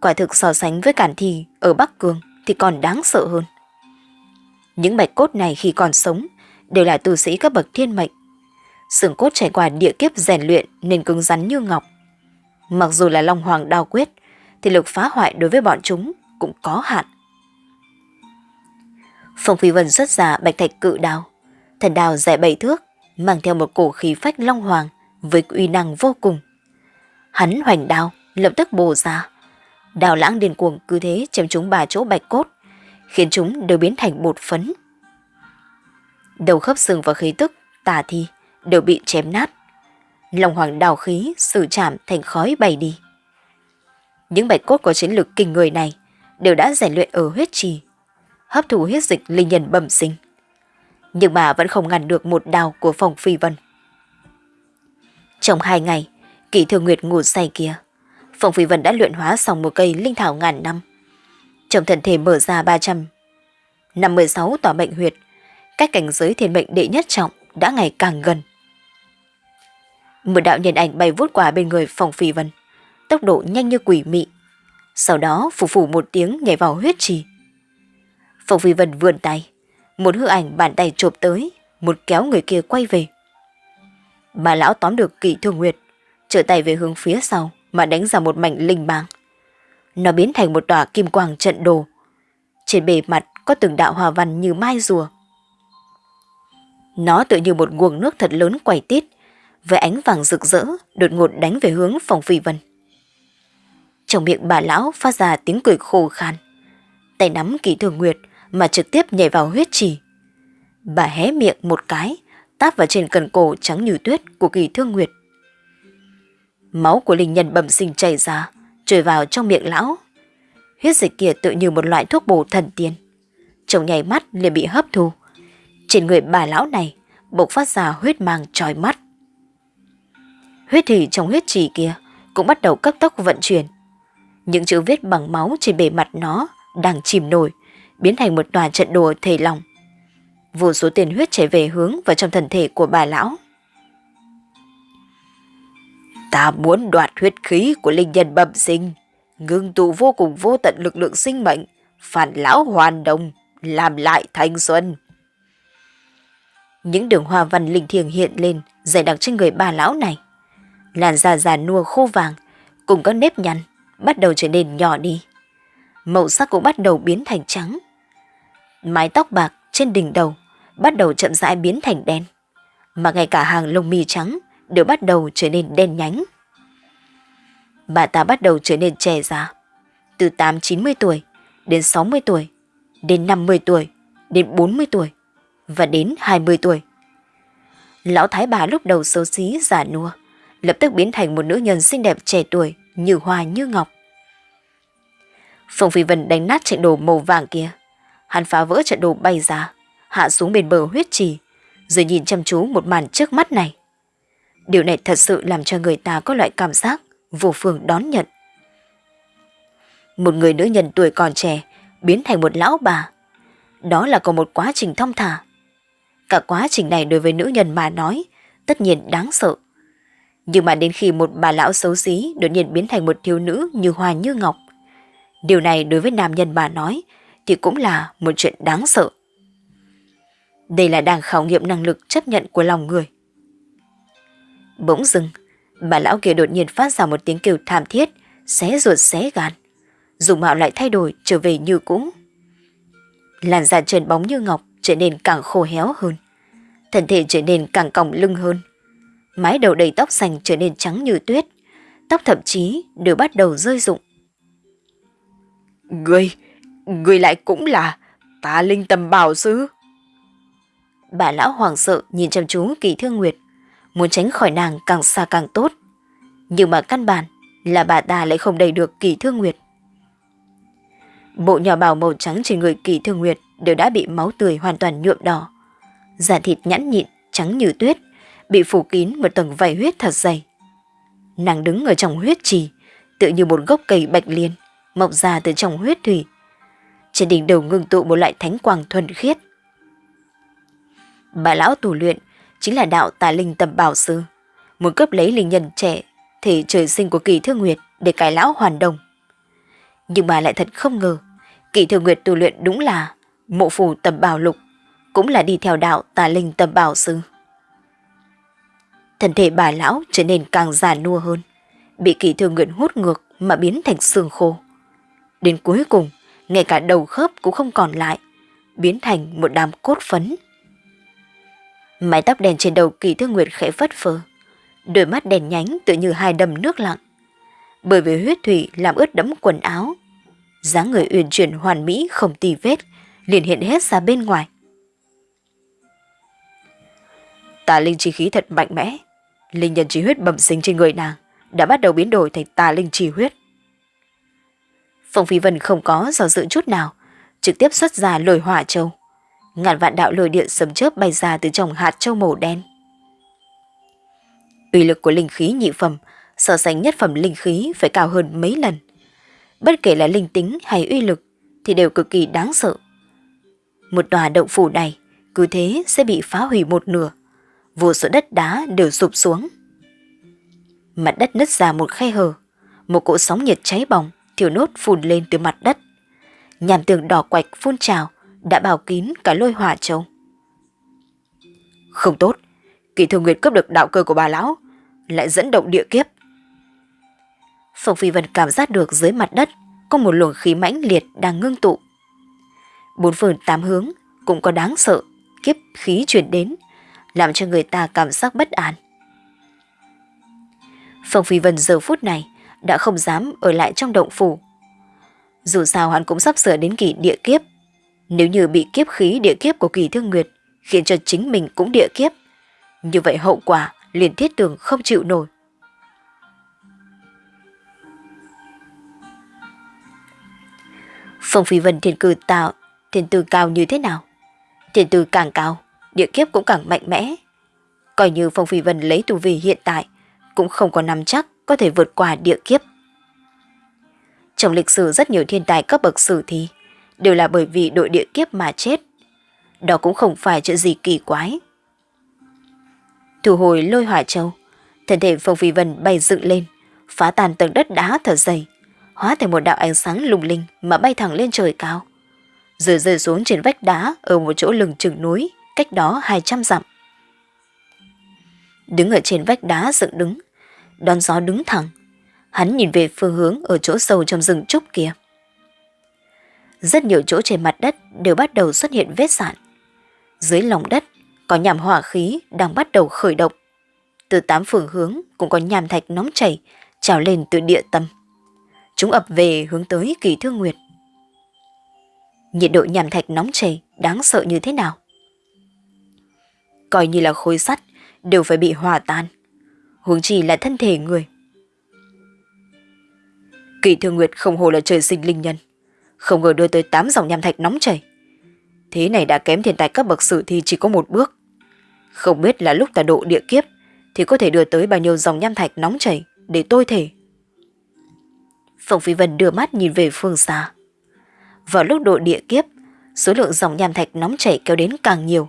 quả thực so sánh với cản thi ở Bắc Cương thì còn đáng sợ hơn. Những bạch cốt này khi còn sống đều là tu sĩ các bậc thiên mệnh. Sườn cốt trải qua địa kiếp rèn luyện nên cứng rắn như ngọc. Mặc dù là Long Hoàng đao quyết, thì lực phá hoại đối với bọn chúng cũng có hạn. Phong Phi Vân xuất ra bạch thạch cự đao, thần đao dài bảy thước, mang theo một cổ khí phách long hoàng với uy năng vô cùng. Hắn hoành đao, lập tức bổ ra. Đào lãng điên cuồng cứ thế chém chúng ba chỗ bạch cốt, khiến chúng đều biến thành bột phấn. Đầu khớp xương và khí tức, tà thi đều bị chém nát. lòng hoàng đào khí sử chạm thành khói bay đi. Những bạch cốt có chiến lược kinh người này đều đã rèn luyện ở huyết trì, hấp thụ huyết dịch linh nhân bẩm sinh. Nhưng mà vẫn không ngăn được một đào của phòng phi vân. Trong hai ngày, kỳ thường nguyệt ngủ say kia, Phong phi vân đã luyện hóa xong một cây linh thảo ngàn năm. Trong thân thể mở ra 300 năm 16 tòa bệnh huyệt, cách cảnh giới thiên mệnh đệ nhất trọng đã ngày càng gần. Một đạo nhân ảnh bay vút qua bên người Phong phi vân tốc độ nhanh như quỷ mị. Sau đó phủ phủ một tiếng nhảy vào huyết trì. Phong Phi Vân vươn tay, một hư ảnh bàn tay chộp tới, một kéo người kia quay về. Bà lão tóm được kỵ thương nguyệt, trở tay về hướng phía sau mà đánh ra một mảnh linh bang. Nó biến thành một tòa kim quang trận đồ. Trên bề mặt có từng đạo hòa văn như mai rùa. Nó tự như một nguồn nước thật lớn quẩy tít, với ánh vàng rực rỡ đột ngột đánh về hướng phòng phi vân. Trong miệng bà lão phát ra tiếng cười khô khan. Tay nắm kỳ thường nguyệt mà trực tiếp nhảy vào huyết trì. Bà hé miệng một cái, táp vào trên cần cổ trắng như tuyết của kỳ thương nguyệt. Máu của linh nhân bẩm sinh chảy ra, trôi vào trong miệng lão. Huyết dịch kia tự như một loại thuốc bổ thần tiên. Trong nhảy mắt liền bị hấp thu. Trên người bà lão này bộc phát ra huyết mang trói mắt. Huyết thủy trong huyết trì kia cũng bắt đầu cấp tốc vận chuyển. Những chữ viết bằng máu trên bề mặt nó đang chìm nổi, biến thành một tòa trận đồ thể lòng. Vô số tiền huyết chảy về hướng vào trong thân thể của bà lão. Ta muốn đoạt huyết khí của linh nhân bẩm sinh, ngưng tụ vô cùng vô tận lực lượng sinh mệnh, phản lão hoàn đồng, làm lại thanh xuân. Những đường hoa văn linh thiêng hiện lên, dày đặc trên người bà lão này. Làn da già nua khô vàng, cùng các nếp nhăn, bắt đầu trở nên nhỏ đi. Màu sắc cũng bắt đầu biến thành trắng. Mái tóc bạc trên đỉnh đầu bắt đầu chậm rãi biến thành đen. Mà ngay cả hàng lông mi trắng đều bắt đầu trở nên đen nhánh. Bà ta bắt đầu trở nên trẻ già. Từ 8-90 tuổi đến 60 tuổi, đến 50 tuổi, đến 40 tuổi và đến 20 tuổi. Lão thái bà lúc đầu xấu xí giả nua, lập tức biến thành một nữ nhân xinh đẹp trẻ tuổi, như hoa như ngọc. Phong Phi Vân đánh nát trận đồ màu vàng kia. Hắn phá vỡ trận đồ bay ra, hạ xuống bên bờ huyết trì, rồi nhìn chăm chú một màn trước mắt này. Điều này thật sự làm cho người ta có loại cảm giác vô phương đón nhận. Một người nữ nhân tuổi còn trẻ biến thành một lão bà. Đó là có một quá trình thông thả. Cả quá trình này đối với nữ nhân mà nói tất nhiên đáng sợ. Nhưng mà đến khi một bà lão xấu xí đột nhiên biến thành một thiếu nữ như hoa như ngọc, điều này đối với nam nhân mà nói thì cũng là một chuyện đáng sợ. Đây là đang khảo nghiệm năng lực chấp nhận của lòng người. Bỗng dưng, bà lão kia đột nhiên phát ra một tiếng kêu thảm thiết, xé ruột xé gan. Dùng mạo lại thay đổi trở về như cũ. Làn da trơn bóng như ngọc trở nên càng khô héo hơn. Thân thể trở nên càng còng lưng hơn. Mái đầu đầy tóc xanh trở nên trắng như tuyết. Tóc thậm chí đều bắt đầu rơi rụng. Ngươi, ngươi lại cũng là ta linh tầm bảo sư. Bà lão hoàng sợ nhìn chăm chú kỳ thương nguyệt, muốn tránh khỏi nàng càng xa càng tốt. Nhưng mà căn bản là bà ta lại không đầy được kỳ thương nguyệt. Bộ nhỏ bào màu trắng trên người kỳ thương nguyệt đều đã bị máu tươi hoàn toàn nhuộm đỏ. Giả thịt nhẵn nhịn, trắng như tuyết, bị phủ kín một tầng vảy huyết thật dày. Nàng đứng ở trong huyết trì, tự như một gốc cây bạch liên, mọc ra từ trong huyết thủy. Trên đỉnh đầu ngưng tụ một loại thánh quang thuần khiết. Bà lão tù luyện chính là đạo tà linh tầm bảo sư, muốn cấp lấy linh nhân trẻ, thể trời sinh của kỳ thương nguyệt để cải lão hoàn đồng. Nhưng mà lại thật không ngờ, kỳ thương nguyệt tu luyện đúng là mộ phù tầm bảo lục, cũng là đi theo đạo tà linh tầm bảo sư. Thân thể bà lão trở nên càng già nua hơn, bị kỳ thương nguyệt hút ngược mà biến thành xương khô. Đến cuối cùng, ngay cả đầu khớp cũng không còn lại, biến thành một đám cốt phấn. Mái tóc đèn trên đầu kỳ thương nguyệt khẽ phất phơ, đôi mắt đèn nhánh tự như hai đầm nước lặng. Bởi vì huyết thủy làm ướt đẫm quần áo, dáng người uyển chuyển hoàn mỹ không tì vết, liền hiện hết ra bên ngoài. Tà linh chi khí thật mạnh mẽ, linh nhân chi huyết bẩm sinh trên người nàng đã bắt đầu biến đổi thành tà linh chi huyết. Phong Phi Vân không có do dự chút nào, trực tiếp xuất ra lồi hỏa châu. Ngàn vạn đạo lồi điện sấm chớp bay ra từ trong hạt châu màu đen. Uy lực của linh khí nhị phẩm, so sánh nhất phẩm linh khí phải cao hơn mấy lần. Bất kể là linh tính hay uy lực thì đều cực kỳ đáng sợ. Một tòa động phủ này, cứ thế sẽ bị phá hủy một nửa. Vô số đất đá đều sụp xuống. Mặt đất nứt ra một khe hở. Một cỗ sóng nhiệt cháy bỏng thiểu nốt phun lên từ mặt đất. Nhàm tường đỏ quạch phun trào đã bảo kín cả lôi hỏa châu. Không tốt, kỳ thường nguyệt cướp được đạo cơ của bà lão, lại dẫn động địa kiếp. Phong Phi Vân cảm giác được dưới mặt đất có một luồng khí mãnh liệt đang ngưng tụ. Bốn phương tám hướng cũng có đáng sợ, kiếp khí truyền đến, làm cho người ta cảm giác bất an. Phong Phi Vân giờ phút này đã không dám ở lại trong động phủ. Dù sao hắn cũng sắp sửa đến kỳ địa kiếp. Nếu như bị kiếp khí địa kiếp của kỳ thương nguyệt khiến cho chính mình cũng địa kiếp, như vậy hậu quả liền thiết tường không chịu nổi. Phong Phi Vân thiên cư tạo, thiên tư cao như thế nào? Thiên tư càng cao, địa kiếp cũng càng mạnh mẽ. Coi như Phong Phi Vân lấy tu vi hiện tại, cũng không có nắm chắc có thể vượt qua địa kiếp. Trong lịch sử rất nhiều thiên tài cấp bậc sử thi đều là bởi vì đội địa kiếp mà chết. Đó cũng không phải chuyện gì kỳ quái. Thu hồi lôi hỏa châu, thân thể Phong Phi Vân bay dựng lên, phá tàn tầng đất đá thở dày, hóa thành một đạo ánh sáng lung linh mà bay thẳng lên trời cao. Rồi rơi xuống trên vách đá ở một chỗ lừng chừng núi, cách đó 200 dặm. Đứng ở trên vách đá dựng đứng, đón gió đứng thẳng. Hắn nhìn về phương hướng ở chỗ sâu trong rừng trúc kia. Rất nhiều chỗ trên mặt đất đều bắt đầu xuất hiện vết sạn. Dưới lòng đất có nhàm hỏa khí đang bắt đầu khởi động. Từ tám phương hướng cũng có nhàm thạch nóng chảy trào lên từ địa tâm. Chúng ập về hướng tới kỳ thương nguyệt. nhiệt độ nhàm thạch nóng chảy đáng sợ như thế nào. Coi như là khối sắt đều phải bị hòa tan, huống chi là thân thể người. Kỳ Thương Nguyệt không hồ là trời sinh linh nhân, không ngờ đưa tới 8 dòng nham thạch nóng chảy. Thế này đã kém thiên tài cấp bậc sử thi chỉ có một bước. Không biết là lúc ta độ địa kiếp thì có thể đưa tới bao nhiêu dòng nham thạch nóng chảy để tôi thể. Phong Phi Vân đưa mắt nhìn về phương xa. Vào lúc độ địa kiếp, số lượng dòng nham thạch nóng chảy kéo đến càng nhiều.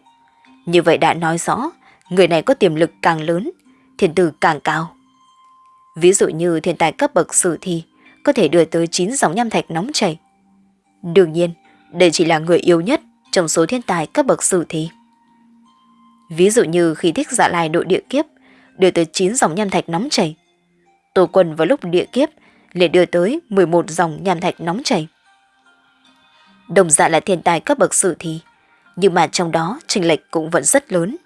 Như vậy đã nói rõ, người này có tiềm lực càng lớn, thiên tử càng cao. Ví dụ như thiên tài cấp bậc sử thi có thể đưa tới 9 dòng nham thạch nóng chảy. Đương nhiên, đây chỉ là người yếu nhất trong số thiên tài cấp bậc sử thi. Ví dụ như khi thích dạ lai độ địa kiếp, đưa tới 9 dòng nham thạch nóng chảy. Tổ quân vào lúc địa kiếp liền đưa tới 11 dòng nham thạch nóng chảy. Đồng dạng là thiên tài cấp bậc sử thi, nhưng mà trong đó trình lệch cũng vẫn rất lớn.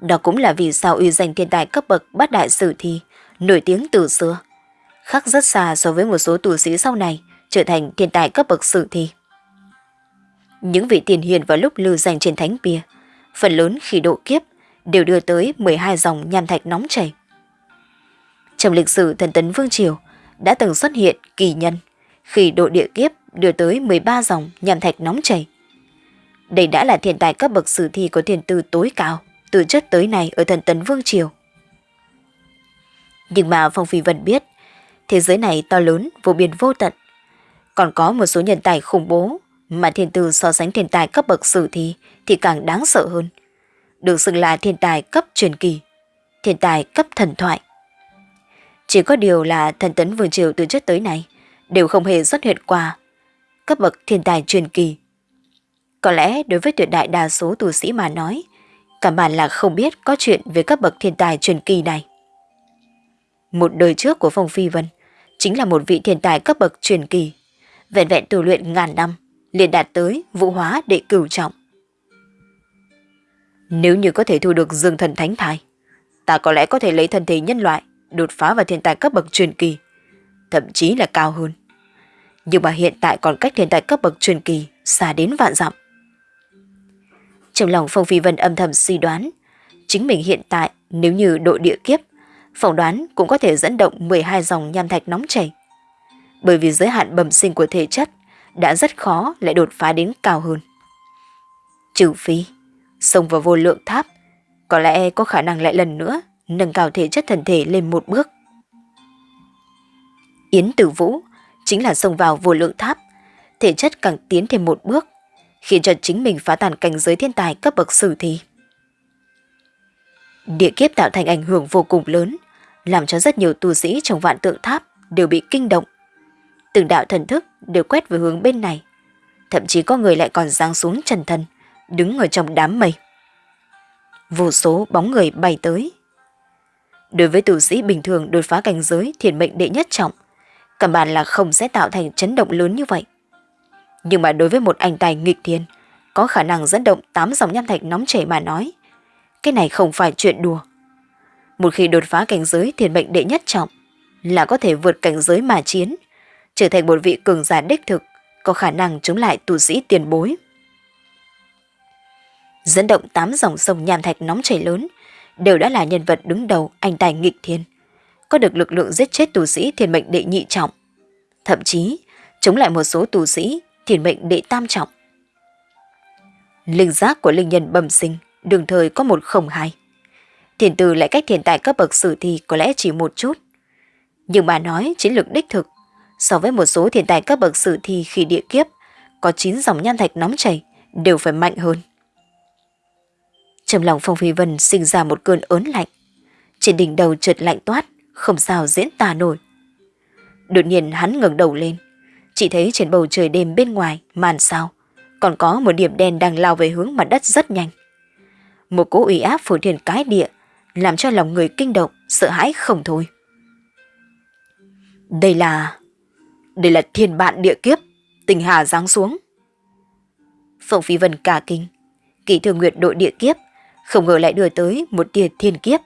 Đó cũng là vì sao uy danh thiên tài cấp bậc bát đại sử thi, nổi tiếng từ xưa. Khác rất xa so với một số tù sĩ sau này trở thành thiên tài cấp bậc sử thi. Những vị tiền hiền vào lúc lưu danh trên thánh bia, phần lớn khi độ kiếp đều đưa tới 12 dòng nham thạch nóng chảy. Trong lịch sử thần tấn Vương Triều đã từng xuất hiện kỳ nhân khi độ địa kiếp đưa tới 13 dòng nham thạch nóng chảy. Đây đã là thiên tài cấp bậc sử thi có thiên tư tối cao từ trước tới nay ở thần tấn Vương Triều. Nhưng mà Phong Phi Vân biết, thế giới này to lớn, vô biên vô tận. Còn có một số nhân tài khủng bố mà thiên tư so sánh thiên tài cấp bậc sử thi thì càng đáng sợ hơn. Được xưng là thiên tài cấp truyền kỳ, thiên tài cấp thần thoại. Chỉ có điều là thần tấn vương triều từ trước tới nay đều không hề xuất hiện qua cấp bậc thiên tài truyền kỳ. Có lẽ đối với tuyệt đại đa số tu sĩ mà nói, cả bản là không biết có chuyện về cấp bậc thiên tài truyền kỳ này. Một đời trước của Phong Phi Vân chính là một vị thiên tài cấp bậc truyền kỳ, vẹn vẹn tu luyện ngàn năm, liền đạt tới vũ hóa đệ cửu trọng. Nếu như có thể thu được dương thần thánh thai, ta có lẽ có thể lấy thân thể nhân loại, đột phá vào thiên tài cấp bậc truyền kỳ, thậm chí là cao hơn. Nhưng mà hiện tại còn cách thiên tài cấp bậc truyền kỳ xa đến vạn dặm. Trong lòng Phong Phi Vân âm thầm suy đoán, chính mình hiện tại nếu như độ địa kiếp, phỏng đoán cũng có thể dẫn động 12 dòng nham thạch nóng chảy. Bởi vì giới hạn bẩm sinh của thể chất đã rất khó lại đột phá đến cao hơn. Trừ phi, xông vào vô lượng tháp, có lẽ có khả năng lại lần nữa nâng cao thể chất thần thể lên một bước. Yến Tử Vũ chính là xông vào vô lượng tháp, thể chất càng tiến thêm một bước, khiến cho chính mình phá tàn cảnh giới thiên tài cấp bậc sử thi. Địa kiếp tạo thành ảnh hưởng vô cùng lớn, làm cho rất nhiều tu sĩ trong vạn tượng tháp đều bị kinh động. Từng đạo thần thức đều quét về hướng bên này, thậm chí có người lại còn giáng xuống trần thân, đứng ở trong đám mây. Vô số bóng người bay tới. Đối với tu sĩ bình thường đột phá cảnh giới thiền mệnh đệ nhất trọng, căn bản là không sẽ tạo thành chấn động lớn như vậy. Nhưng mà đối với một anh tài nghịch thiên, có khả năng dẫn động tám dòng nham thạch nóng chảy mà nói, cái này không phải chuyện đùa. Một khi đột phá cảnh giới thiền mệnh đệ nhất trọng, là có thể vượt cảnh giới mà chiến, trở thành một vị cường giả đích thực, có khả năng chống lại tu sĩ tiền bối. Dẫn động tám dòng sông nham thạch nóng chảy lớn, đều đã là nhân vật đứng đầu anh tài nghịch thiên có được lực lượng giết chết tù sĩ thiền mệnh đệ nhị trọng, thậm chí chống lại một số tù sĩ thiền mệnh đệ tam trọng. Linh giác của linh nhân bẩm sinh đường thời có một không hai. Thiền từ lại cách thiền tài cấp bậc sử thi có lẽ chỉ một chút. Nhưng mà nói chiến lược đích thực, so với một số thiên tài cấp bậc sử thi khi địa kiếp, có 9 dòng nhan thạch nóng chảy, đều phải mạnh hơn. Trong lòng Phong Phi Vân sinh ra một cơn ớn lạnh. Trên đỉnh đầu trượt lạnh toát, không sao diễn tả nổi. Đột nhiên hắn ngẩng đầu lên, chỉ thấy trên bầu trời đêm bên ngoài màn sao, còn có một điểm đen đang lao về hướng mặt đất rất nhanh. Một cỗ ủy áp phủ thiền cái địa, làm cho lòng người kinh động, sợ hãi không thôi. Đây là... Đây là thiên bạn địa kiếp, tình hà giáng xuống. Phượng Phi Vân cả kinh, kỳ thường nguyệt đội địa kiếp, không ngờ lại đưa tới một tia thiên kiếp.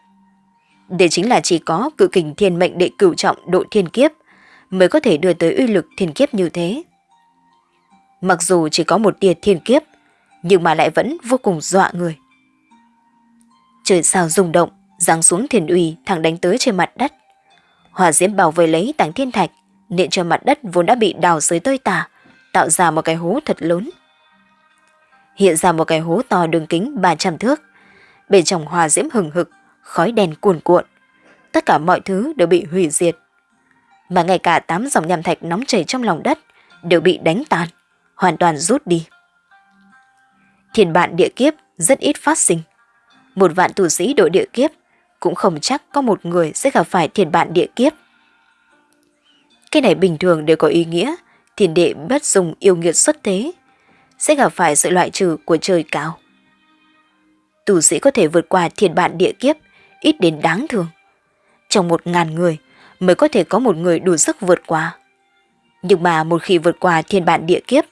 Đây chính là chỉ có cự kình thiên mệnh đệ cửu trọng độ thiên kiếp mới có thể đưa tới uy lực thiên kiếp như thế. Mặc dù chỉ có một tia thiên kiếp, nhưng mà lại vẫn vô cùng dọa người. Trời sao rung động, giáng xuống thiên uy thẳng đánh tới trên mặt đất. Hỏa diễm bảo vệ lấy tảng thiên thạch, nện cho mặt đất vốn đã bị đào dưới tơi tả, tạo ra một cái hố thật lớn. Hiện ra một cái hố to đường kính 300 thước. Bên trong hòa diễm hừng hực, khói đèn cuồn cuộn. Tất cả mọi thứ đều bị hủy diệt. Mà ngay cả tám dòng nham thạch nóng chảy trong lòng đất đều bị đánh tan, hoàn toàn rút đi. thiền bạn địa kiếp rất ít phát sinh. Một vạn tù sĩ đội địa kiếp cũng không chắc có một người sẽ gặp phải thiền bạn địa kiếp. Cái này bình thường đều có ý nghĩa, thiền đệ bất dùng yêu nghiệt xuất thế, sẽ gặp phải sự loại trừ của trời cao. Tù sĩ có thể vượt qua thiền bạn địa kiếp, ít đến đáng thương. Trong một ngàn người mới có thể có một người đủ sức vượt qua. Nhưng mà một khi vượt qua thiên bản địa kiếp,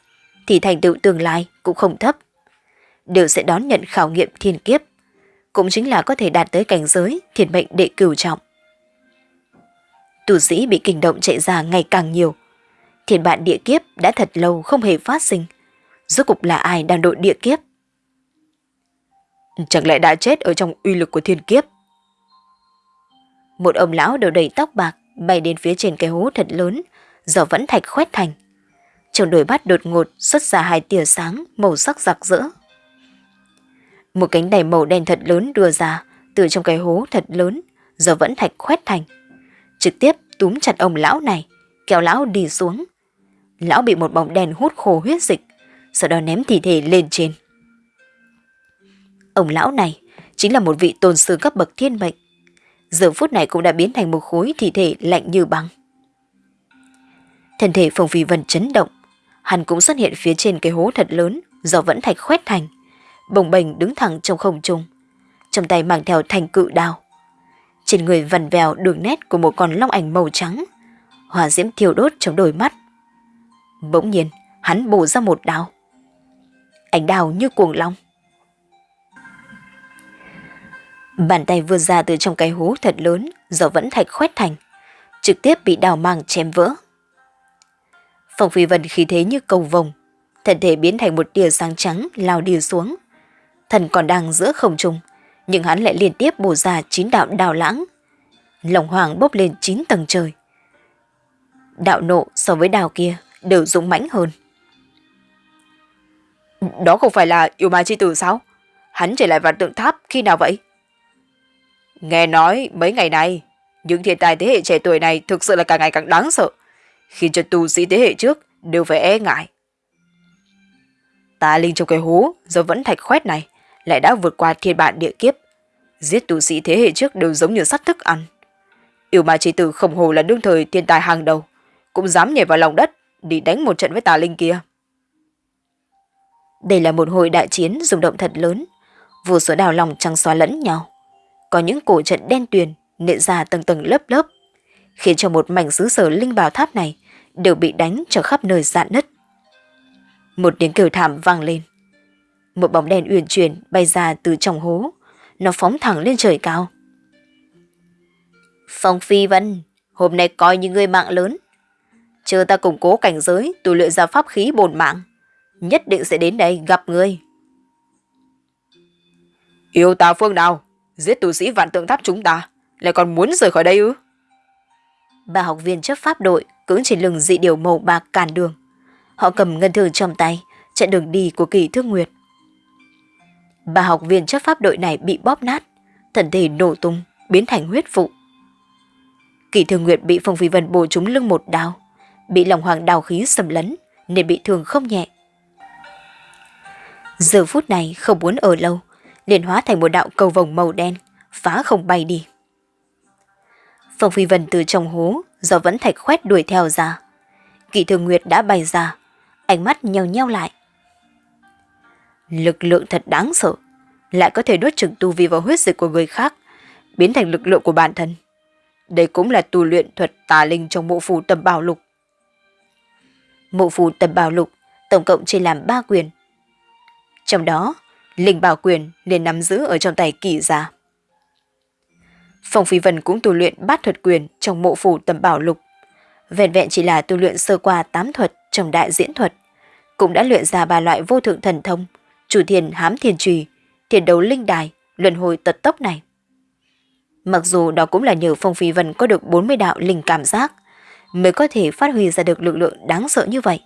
thì thành tựu tương lai cũng không thấp. Đều sẽ đón nhận khảo nghiệm thiên kiếp, cũng chính là có thể đạt tới cảnh giới thiền mệnh đệ cửu trọng. Tu sĩ bị kinh động chạy ra ngày càng nhiều. Thiên bản địa kiếp đã thật lâu không hề phát sinh. Rốt cục là ai đang đội địa kiếp? Chẳng lẽ đã chết ở trong uy lực của thiên kiếp? Một ông lão đầu đầy tóc bạc bay đến phía trên cái hố thật lớn, giờ vẫn thạch khoét thành. Trong đôi mắt đột ngột xuất ra hai tia sáng màu sắc rạc rỡ. Một cánh đầy màu đen thật lớn đưa ra từ trong cái hố thật lớn, giờ vẫn thạch khoét thành. Trực tiếp túm chặt ông lão này, kéo lão đi xuống. Lão bị một bóng đèn hút khô huyết dịch, sau đó ném thi thể lên trên. Ông lão này chính là một vị tôn sư cấp bậc thiên mệnh. Giờ phút này cũng đã biến thành một khối thi thể lạnh như băng. Thân thể Phong Phi Vân chấn động, hắn cũng xuất hiện phía trên cái hố thật lớn do vẫn thạch khoét thành, bồng bềnh đứng thẳng trong không trung, trong tay mang theo thành cự đao. Trên người vằn vèo đường nét của một con long ảnh màu trắng, hỏa diễm thiêu đốt trong đôi mắt. Bỗng nhiên, hắn bổ ra một đao. Ảnh đao như cuồng long. Bàn tay vươn ra từ trong cái hố thật lớn giờ vẫn thạch khoét thành, trực tiếp bị đào mang chém vỡ. Phong Phi Vân khí thế như cầu vồng, thân thể biến thành một tia sáng trắng lao đi xuống. Thần còn đang giữa không trung, nhưng hắn lại liên tiếp bổ ra chín đạo đào lãng. Lòng hoàng bốc lên chín tầng trời. Đạo nộ so với đào kia đều dũng mãnh hơn. Đó không phải là yêu ma chi tử sao? Hắn trở lại vạn tượng tháp khi nào vậy? Nghe nói mấy ngày này, những thiên tài thế hệ trẻ tuổi này thực sự là càng ngày càng đáng sợ, khiến cho tu sĩ thế hệ trước đều phải e ngại. Ta linh trong cái hố do vẫn thạch khoét này lại đã vượt qua thiên bản địa kiếp. Giết tu sĩ thế hệ trước đều giống như sắt thức ăn. Yêu ma chi tử khổng hồ là đương thời thiên tài hàng đầu, cũng dám nhảy vào lòng đất đi đánh một trận với tà linh kia. Đây là một hồi đại chiến rung động thật lớn, vô số đào lòng trăng xóa lẫn nhau. Có những cổ trận đen tuyền nện ra tầng tầng lớp lớp, khiến cho một mảnh xứ sở linh bảo tháp này đều bị đánh cho khắp nơi dạn nứt. Một tiếng kêu thảm vang lên. Một bóng đen uyển chuyển bay ra từ trong hố, nó phóng thẳng lên trời cao. Phong Phi Vân, hôm nay coi như người mạng lớn. Chờ ta củng cố cảnh giới tu luyện ra pháp khí bổn mạng, nhất định sẽ đến đây gặp ngươi. Yêu ta phương nào? Giết tu sĩ vạn tượng tháp chúng ta, lại còn muốn rời khỏi đây ư? Ba học viên chấp pháp đội cưỡng trên lưng dị điều màu bạc cản đường. Họ cầm ngân thường trong tay, chặn đường đi của kỳ thương nguyệt. Ba học viên chấp pháp đội này bị bóp nát, thần thể nổ tung, biến thành huyết vụ. Kỳ Thường nguyệt bị Phong Phi Vân bổ trúng lưng một đao, bị lòng hoàng đào khí xâm lấn nên bị thương không nhẹ. Giờ phút này không muốn ở lâu, liền hóa thành một đạo cầu vồng màu đen, phá không bay đi. Phong Phi Vân từ trong hố, do vẫn thạch khoét đuổi theo ra. Kỷ Thường Nguyệt đã bay ra, ánh mắt nheo nheo lại. Lực lượng thật đáng sợ, lại có thể nuốt chừng tu vi vào huyết dịch của người khác, biến thành lực lượng của bản thân. Đây cũng là tu luyện thuật tà linh trong mộ phù tầm bảo lục. Mộ phù tầm bảo lục tổng cộng chia làm ba quyền. Trong đó, linh bảo quyền liền nắm giữ ở trong tay kỳ gia. Phong Phi Vân cũng tu luyện bát thuật quyền trong mộ phủ tầm bảo lục. Vẹn vẹn chỉ là tu luyện sơ qua tám thuật trong đại diễn thuật, cũng đã luyện ra ba loại vô thượng thần thông, chủ thiền hám thiền trì thiền đấu linh đài, luân hồi tật tốc này. Mặc dù đó cũng là nhờ Phong Phi Vân có được 40 đạo linh cảm giác, mới có thể phát huy ra được lực lượng đáng sợ như vậy.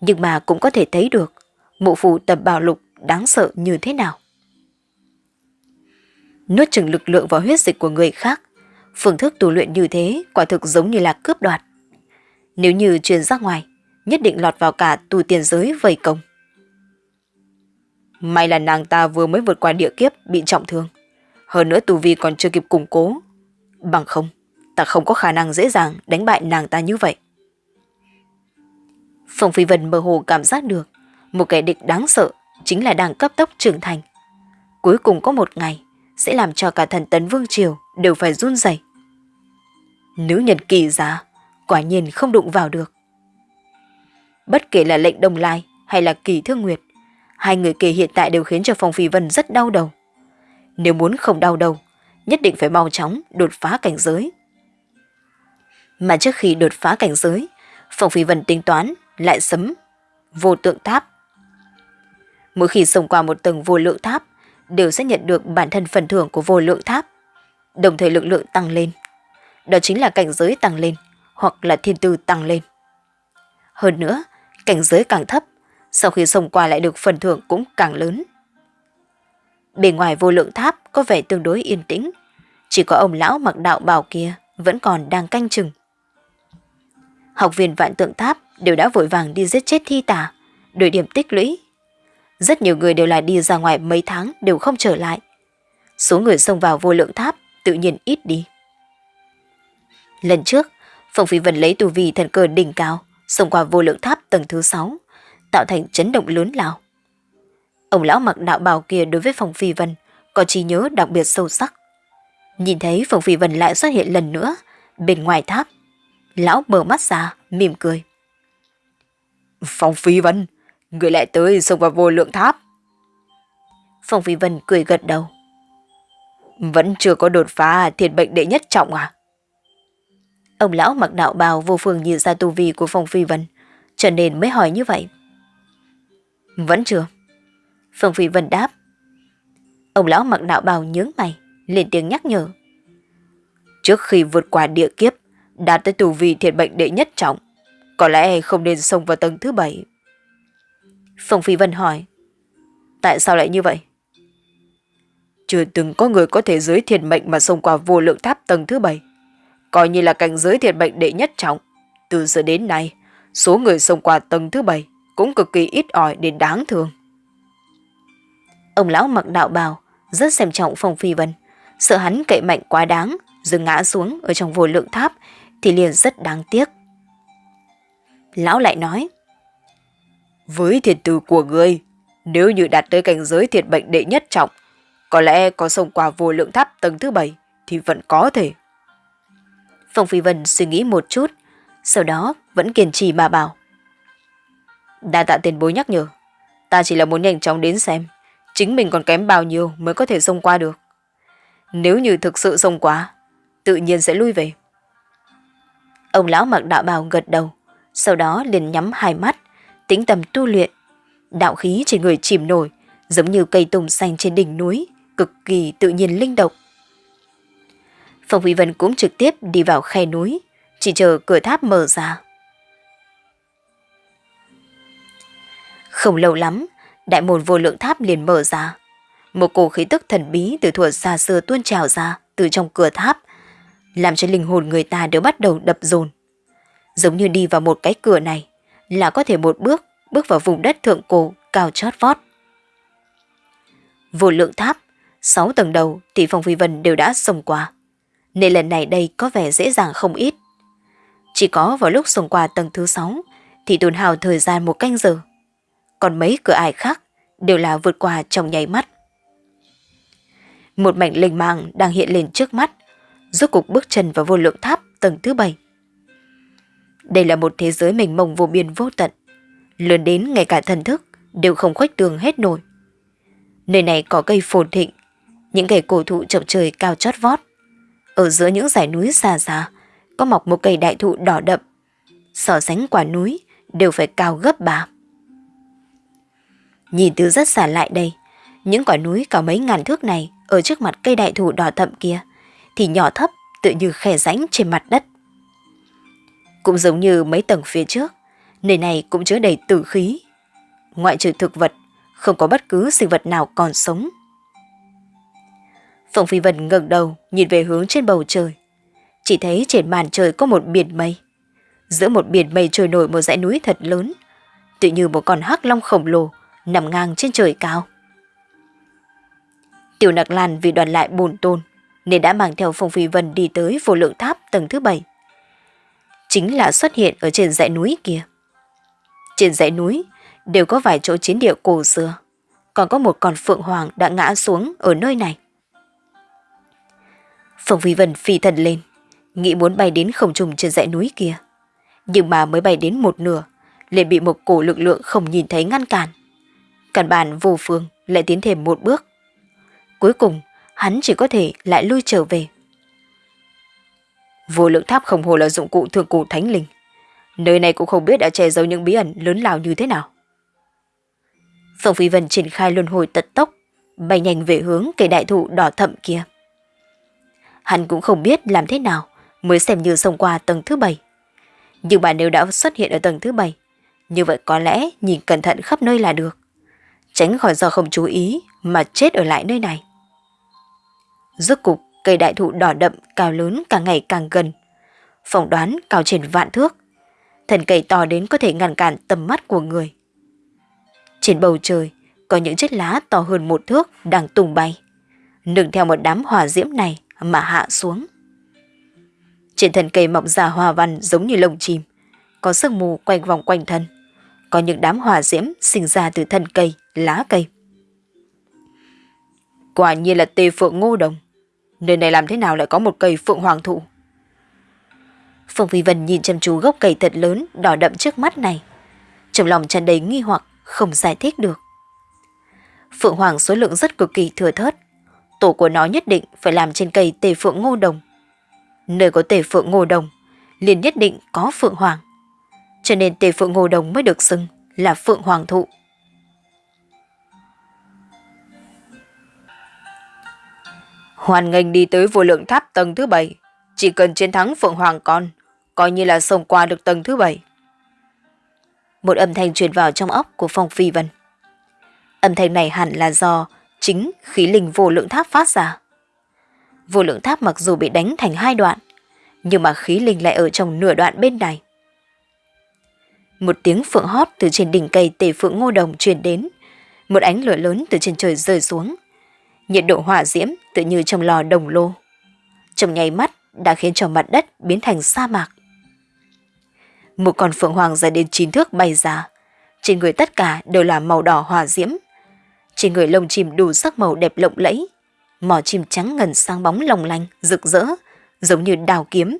Nhưng mà cũng có thể thấy được mụ phù tập bảo lục đáng sợ như thế nào. Nuốt chừng lực lượng vào huyết dịch của người khác, phương thức tu luyện như thế quả thực giống như là cướp đoạt. Nếu như truyền ra ngoài, nhất định lọt vào cả tù tiền giới vây công. May là nàng ta vừa mới vượt qua địa kiếp bị trọng thương. Hơn nữa tù vi còn chưa kịp củng cố. Bằng không, ta không có khả năng dễ dàng đánh bại nàng ta như vậy. Phong Phi Vân mơ hồ cảm giác được một kẻ địch đáng sợ chính là đang cấp tốc trưởng thành. Cuối cùng có một ngày sẽ làm cho cả thần tấn vương triều đều phải run rẩy. Nữ nhân kỳ giá, quả nhiên không đụng vào được. Bất kể là lệnh đồng Lai hay là kỳ thương nguyệt, hai người kia hiện tại đều khiến cho Phong Phi Vân rất đau đầu. Nếu muốn không đau đầu, nhất định phải mau chóng đột phá cảnh giới. Mà trước khi đột phá cảnh giới, Phong Phi Vân tính toán lại sấm vô tượng tháp. Mỗi khi xông qua một tầng vô lượng tháp, đều sẽ nhận được bản thân phần thưởng của vô lượng tháp, đồng thời lực lượng tăng lên. Đó chính là cảnh giới tăng lên, hoặc là thiên tư tăng lên. Hơn nữa, cảnh giới càng thấp, sau khi xông qua lại được phần thưởng cũng càng lớn. Bên ngoài vô lượng tháp có vẻ tương đối yên tĩnh, chỉ có ông lão mặc đạo bào kia vẫn còn đang canh chừng. Học viên vạn tượng tháp đều đã vội vàng đi giết chết thi tà, đổi điểm tích lũy. Rất nhiều người đều là đi ra ngoài mấy tháng đều không trở lại. Số người xông vào vô lượng tháp tự nhiên ít đi. Lần trước, Phong Phi Vân lấy tù vi thần cơ đỉnh cao, xông qua vô lượng tháp tầng thứ 6, tạo thành chấn động lớn lao. Ông lão mặc đạo bào kia đối với Phong Phi Vân có trí nhớ đặc biệt sâu sắc. Nhìn thấy Phong Phi Vân lại xuất hiện lần nữa bên ngoài tháp, lão mở mắt ra, mỉm cười. Phong Phi Vân, người lại tới xông vào vô lượng tháp. Phong Phi Vân cười gật đầu. Vẫn chưa có đột phá thiệt bệnh đệ nhất trọng à? Ông lão mặc đạo bào vô phương nhìn ra tu vi của Phong Phi Vân, cho nên mới hỏi như vậy. Vẫn chưa. Phương Phi Vân đáp. Ông lão mặc đạo bào nhướng mày, lên tiếng nhắc nhở. Trước khi vượt qua địa kiếp, đạt tới tù vi thiệt bệnh đệ nhất trọng, có lẽ không nên xông vào tầng thứ bảy. Phương Phi Vân hỏi. Tại sao lại như vậy? Chưa từng có người có thể giới thiệt mệnh mà xông qua vô lượng tháp tầng thứ bảy coi như là cảnh giới thiệt mệnh đệ nhất trọng. Từ giờ đến nay, số người xông qua tầng thứ bảy cũng cực kỳ ít ỏi đến đáng thương. Ông lão mặc đạo bào, rất xem trọng Phong Phi Vân, sợ hắn cậy mạnh quá đáng, rồi ngã xuống ở trong vô lượng tháp, thì liền rất đáng tiếc. Lão lại nói, Với thiệt từ của ngươi, nếu như đạt tới cảnh giới thiệt bệnh đệ nhất trọng, có lẽ có xông qua vô lượng tháp tầng thứ bảy thì vẫn có thể. Phong Phi Vân suy nghĩ một chút, sau đó vẫn kiên trì mà bảo. Đa tạ tiền bối nhắc nhở, ta chỉ là muốn nhanh chóng đến xem, chính mình còn kém bao nhiêu mới có thể xông qua được. Nếu như thực sự xông quá, tự nhiên sẽ lui về. Ông lão mặc đạo bào gật đầu, sau đó liền nhắm hai mắt, tĩnh tâm tu luyện. Đạo khí trên người chìm nổi, giống như cây tùng xanh trên đỉnh núi, cực kỳ tự nhiên linh động. Phong Huy Vân cũng trực tiếp đi vào khe núi, chỉ chờ cửa tháp mở ra. Không lâu lắm, đại môn vô lượng tháp liền mở ra. Một cổ khí tức thần bí từ thuở xa xưa tuôn trào ra từ trong cửa tháp, làm cho linh hồn người ta đều bắt đầu đập dồn. Giống như đi vào một cái cửa này, là có thể một bước bước vào vùng đất thượng cổ cao chót vót. Vô lượng tháp, sáu tầng đầu thì Phong Phi Vân đều đã xông qua nên lần này đây có vẻ dễ dàng không ít. Chỉ có vào lúc xông qua tầng thứ 6 thì tồn hào thời gian một canh giờ. Còn mấy cửa ải khác đều là vượt qua trong nháy mắt. Một mảnh lình mang đang hiện lên trước mắt, rốt cục bước chân vào vô lượng tháp tầng thứ bảy Đây là một thế giới mình mông vô biên vô tận, lớn đến ngay cả thần thức đều không khuếch tường hết nổi. Nơi này có cây phồn thịnh, những cây cổ thụ chọc trời cao chót vót, ở giữa những dải núi xa xa, có mọc một cây đại thụ đỏ đậm. So sánh quả núi đều phải cao gấp bạc. Nhìn từ rất xa lại đây, những quả núi cả mấy ngàn thước này ở trước mặt cây đại thụ đỏ thậm kia thì nhỏ thấp tự như khe rãnh trên mặt đất. Cũng giống như mấy tầng phía trước, nơi này cũng chứa đầy tử khí. Ngoại trừ thực vật, không có bất cứ sinh vật nào còn sống. Phòng Phi Vân ngẩng đầu nhìn về hướng trên bầu trời. Chỉ thấy trên màn trời có một biển mây. Giữa một biển mây trôi nổi một dãy núi thật lớn, tự như một con hắc long khổng lồ nằm ngang trên trời cao. Tiểu Nặc Lan vì đoàn lại bồn tôn nên đã mang theo Phong Phi Vân đi tới vô lượng tháp tầng thứ bảy. Chính là xuất hiện ở trên dãy núi kia. Trên dãy núi đều có vài chỗ chiến địa cổ xưa, còn có một con phượng hoàng đã ngã xuống ở nơi này. Phong Phi Vân phi thần lên, nghĩ muốn bay đến không trùng trên dãy núi kia. Nhưng mà mới bay đến một nửa, liền bị một cổ lực lượng không nhìn thấy ngăn cản. Căn bản vô phương lại tiến thêm một bước. Cuối cùng, hắn chỉ có thể lại lui trở về. Vô lượng tháp không hồ là dụng cụ thường cổ thánh linh. Nơi này cũng không biết đã che giấu những bí ẩn lớn lao như thế nào. Phong Phi Vân triển khai luân hồi tật tốc, bay nhanh về hướng cây đại thụ đỏ thậm kia. Hắn cũng không biết làm thế nào mới xem như xông qua tầng thứ bảy. Nhưng mà nếu đã xuất hiện ở tầng thứ bảy, như vậy có lẽ nhìn cẩn thận khắp nơi là được. Tránh khỏi do không chú ý mà chết ở lại nơi này. Rốt cục, cây đại thụ đỏ đậm cao lớn càng ngày càng gần. Phỏng đoán cao trên vạn thước. Thần cây to đến có thể ngăn cản tầm mắt của người. Trên bầu trời, có những chiếc lá to hơn một thước đang tung bay. Nương theo một đám hỏa diễm này mà hạ xuống. Trên thân cây mọc ra hoa văn giống như lông chim, có sương mù quanh vòng quanh thân. Có những đám hỏa diễm sinh ra từ thân cây, lá cây. Quả nhiên là tê phượng ngô đồng. Nơi này làm thế nào lại có một cây phượng hoàng thụ? Phương Phi Vân nhìn chăm chú gốc cây thật lớn, đỏ đậm trước mắt này. Trong lòng tràn đầy nghi hoặc, không giải thích được. Phượng hoàng số lượng rất cực kỳ thừa thớt. Tổ của nó nhất định phải làm trên cây tề phượng ngô đồng. Nơi có tề phượng ngô đồng, liền nhất định có phượng hoàng. Cho nên tề phượng ngô đồng mới được xưng là phượng hoàng thụ. Hoàn nghênh đi tới vô lượng tháp tầng thứ bảy, chỉ cần chiến thắng Phượng Hoàng con, coi như là xông qua được tầng thứ bảy. Một âm thanh truyền vào trong óc của Phong Phi Vân. Âm thanh này hẳn là do chính khí linh vô lượng tháp phát ra. Vô lượng tháp mặc dù bị đánh thành hai đoạn, nhưng mà khí linh lại ở trong nửa đoạn bên này. Một tiếng phượng hót từ trên đỉnh cây tề phượng ngô đồng truyền đến, một ánh lửa lớn từ trên trời rơi xuống, nhiệt độ hỏa diễm tự như trong lò đồng lô. Trong nháy mắt đã khiến cho mặt đất biến thành sa mạc. Một con phượng hoàng dài đến chín thước bay ra, trên người tất cả đều là màu đỏ hỏa diễm. Trên người lông chim đủ sắc màu đẹp lộng lẫy, mỏ chim trắng ngần sáng bóng lồng lanh, rực rỡ, giống như đào kiếm.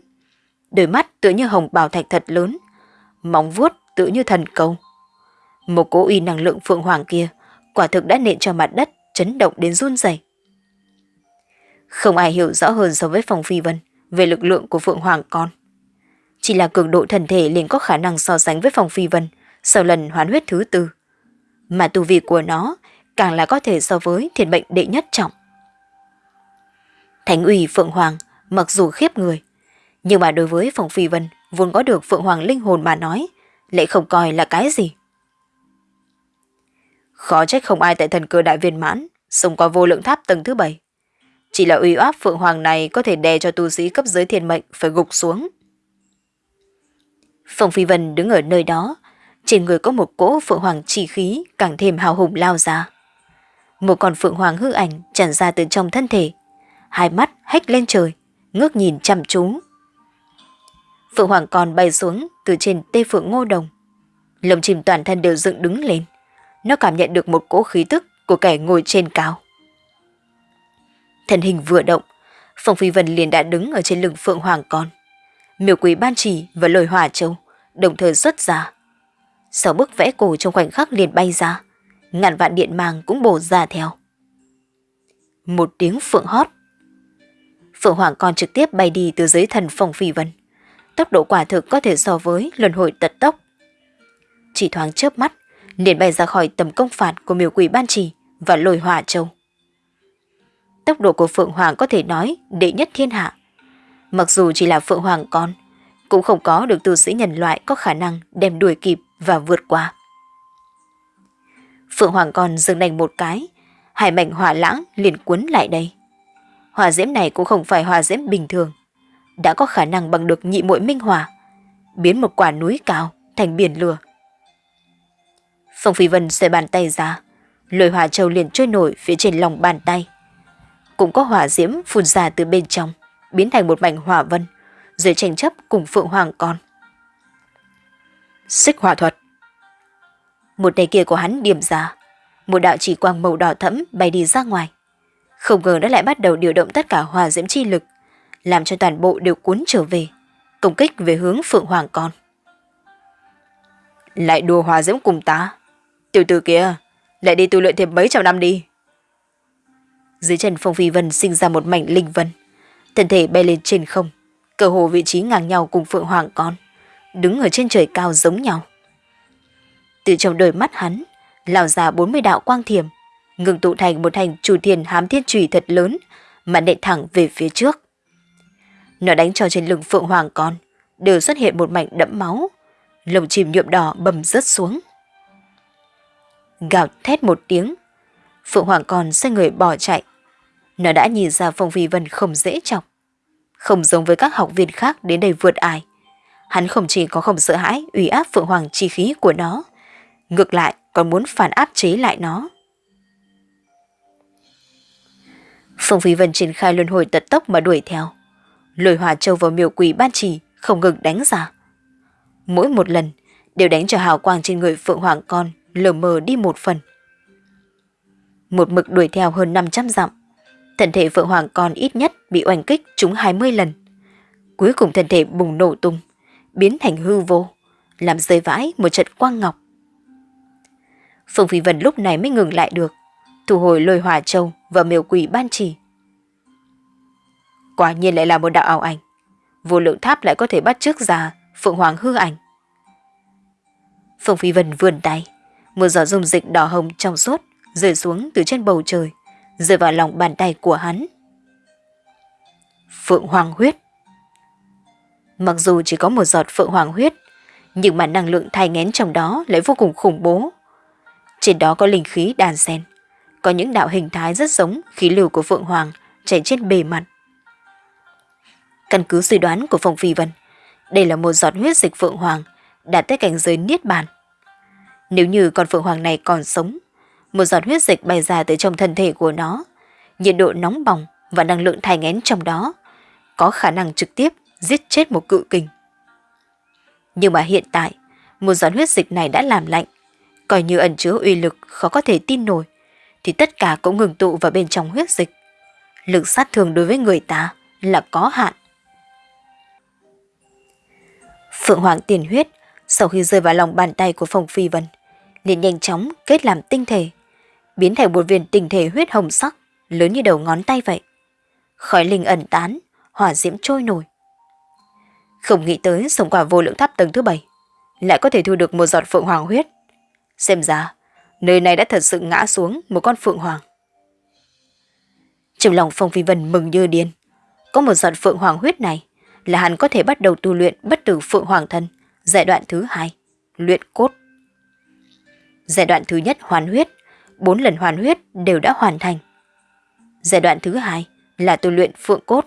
Đôi mắt tựa như hồng bào thạch thật lớn, móng vuốt tựa như thần câu. Một cố uy năng lượng phượng hoàng kia quả thực đã nện cho mặt đất chấn động đến run rẩy. Không ai hiểu rõ hơn so với Phong Phi Vân về lực lượng của Phượng Hoàng con. Chỉ là cường độ thần thể liền có khả năng so sánh với Phong Phi Vân sau lần hoán huyết thứ tư. Mà tu vi của nó càng là có thể so với thiền bệnh đệ nhất trọng. Thánh ủy Phượng Hoàng mặc dù khiếp người, nhưng mà đối với Phong Phi Vân vốn có được Phượng Hoàng linh hồn mà nói, lại không coi là cái gì. Khó trách không ai tại thần cơ đại viên mãn, xông qua vô lượng tháp tầng thứ bảy. Chỉ là uy áp Phượng Hoàng này có thể đè cho tu sĩ cấp dưới thiên mệnh phải gục xuống. Phong Phi Vân đứng ở nơi đó, trên người có một cỗ Phượng Hoàng chỉ khí càng thêm hào hùng lao ra. Một con Phượng Hoàng hư ảnh tràn ra từ trong thân thể, hai mắt hách lên trời, ngước nhìn chăm chú. Phượng Hoàng còn bay xuống từ trên tê Phượng Ngô Đồng. Lồng chim toàn thân đều dựng đứng lên. Nó cảm nhận được một cỗ khí tức của kẻ ngồi trên cao. Thân hình vừa động, Phong Phi Vân liền đã đứng ở trên lưng Phượng Hoàng con. Miểu quỷ ban trì và lôi hỏa châu đồng thời xuất ra. Sáu bức vẽ cổ trong khoảnh khắc liền bay ra, ngàn vạn điện mang cũng bổ ra theo. Một tiếng phượng hót. Phượng Hoàng con trực tiếp bay đi từ dưới thần Phong Phi Vân. Tốc độ quả thực có thể so với luân hồi tật tốc. Chỉ thoáng chớp mắt, liền bay ra khỏi tầm công phạt của miêu quỷ ban trì và lôi hỏa châu. Tốc độ của Phượng Hoàng có thể nói đệ nhất thiên hạ. Mặc dù chỉ là Phượng Hoàng con, cũng không có được tu sĩ nhân loại có khả năng đem đuổi kịp và vượt qua. Phượng Hoàng con dừng đành một cái, hai mảnh hỏa lãng liền cuốn lại đây. Hỏa diễm này cũng không phải hỏa diễm bình thường, đã có khả năng bằng được nhị muội minh hỏa, biến một quả núi cao thành biển lửa. Phong Phi Vân xoay bàn tay ra, lôi hỏa châu liền trôi nổi phía trên lòng bàn tay. Cũng có hỏa diễm phun ra từ bên trong, biến thành một mảnh hỏa vân, rồi tranh chấp cùng Phượng Hoàng con. Xích hỏa thuật Một tay kia của hắn điểm ra, một đạo chỉ quang màu đỏ thẫm bay đi ra ngoài. Không ngờ đã lại bắt đầu điều động tất cả hỏa diễm chi lực, làm cho toàn bộ đều cuốn trở về, công kích về hướng Phượng Hoàng con. Lại đùa hỏa diễm cùng ta. Tiểu tử kia, lại đi tu luyện thêm mấy trăm năm đi. Dưới chân Phong Phi Vân sinh ra một mảnh linh vân, thân thể bay lên trên không, cơ hồ vị trí ngang nhau cùng Phượng Hoàng con, đứng ở trên trời cao giống nhau. Từ trong đôi mắt hắn, lao ra 40 đạo quang thiểm, ngừng tụ thành một thành chủ thiền hám thiên trùy thật lớn, mà nện thẳng về phía trước. Nó đánh cho trên lưng Phượng Hoàng con, đều xuất hiện một mảnh đẫm máu, lồng chìm nhuộm đỏ bầm rớt xuống. Gào thét một tiếng, Phượng Hoàng còn xoay người bỏ chạy. Nó đã nhìn ra Phong Phi Vân không dễ chọc. Không giống với các học viên khác đến đây vượt ải. Hắn không chỉ có không sợ hãi ủy áp Phượng Hoàng chi khí của nó, ngược lại còn muốn phản áp chế lại nó. Phong Phi Vân triển khai luân hồi tật tốc mà đuổi theo. Lôi hòa châu vào miều quỷ ban trì không ngừng đánh ra. Mỗi một lần đều đánh cho hào quang trên người Phượng Hoàng con lờ mờ đi một phần. Một mực đuổi theo hơn 500 dặm. Thân thể Phượng Hoàng còn ít nhất bị oanh kích trúng 20 lần. Cuối cùng thân thể bùng nổ tung, biến thành hư vô, làm rơi vãi một trận quang ngọc. Phương Phi Vân lúc này mới ngừng lại được, thu hồi lôi hòa châu và miều quỷ ban trì. Quả nhiên lại là một đạo ảo ảnh. Vô lượng tháp lại có thể bắt trước ra Phượng Hoàng hư ảnh. Phương Phi Vân vươn tay, một giọt dung dịch đỏ hồng trong suốt rơi xuống từ trên bầu trời, rơi vào lòng bàn tay của hắn. Phượng Hoàng huyết Mặc dù chỉ có một giọt Phượng Hoàng huyết, nhưng mà năng lượng thai ngén trong đó lại vô cùng khủng bố. Trên đó có linh khí đàn sen, có những đạo hình thái rất giống khí lưu của Phượng Hoàng chảy trên bề mặt. Căn cứ suy đoán của Phong Phi Vân, đây là một giọt huyết dịch Phượng Hoàng đạt tới cảnh giới niết bàn. Nếu như con Phượng Hoàng này còn sống, một giọt huyết dịch bay ra từ trong thân thể của nó, nhiệt độ nóng bỏng và năng lượng thai ngén trong đó có khả năng trực tiếp giết chết một cự kình. Nhưng mà hiện tại, một giọt huyết dịch này đã làm lạnh, coi như ẩn chứa uy lực khó có thể tin nổi, thì tất cả cũng ngừng tụ vào bên trong huyết dịch. Lực sát thương đối với người ta là có hạn. Phượng Hoàng tiền huyết sau khi rơi vào lòng bàn tay của Phong Phi Vân, liền nhanh chóng kết làm tinh thể, biến thành một viên tinh thể huyết hồng sắc, lớn như đầu ngón tay vậy. Khói linh ẩn tán, hỏa diễm trôi nổi. Không nghĩ tới sống quả vô lượng tháp tầng thứ bảy, lại có thể thu được một giọt phượng hoàng huyết. Xem ra, nơi này đã thật sự ngã xuống một con phượng hoàng. Trong lòng Phong Phi Vân mừng như điên. Có một giọt phượng hoàng huyết này là hắn có thể bắt đầu tu luyện bất tử phượng hoàng thân, giai đoạn thứ hai, luyện cốt. Giai đoạn thứ nhất hoàn huyết, bốn lần hoàn huyết đều đã hoàn thành. Giai đoạn thứ hai là tu luyện phượng cốt.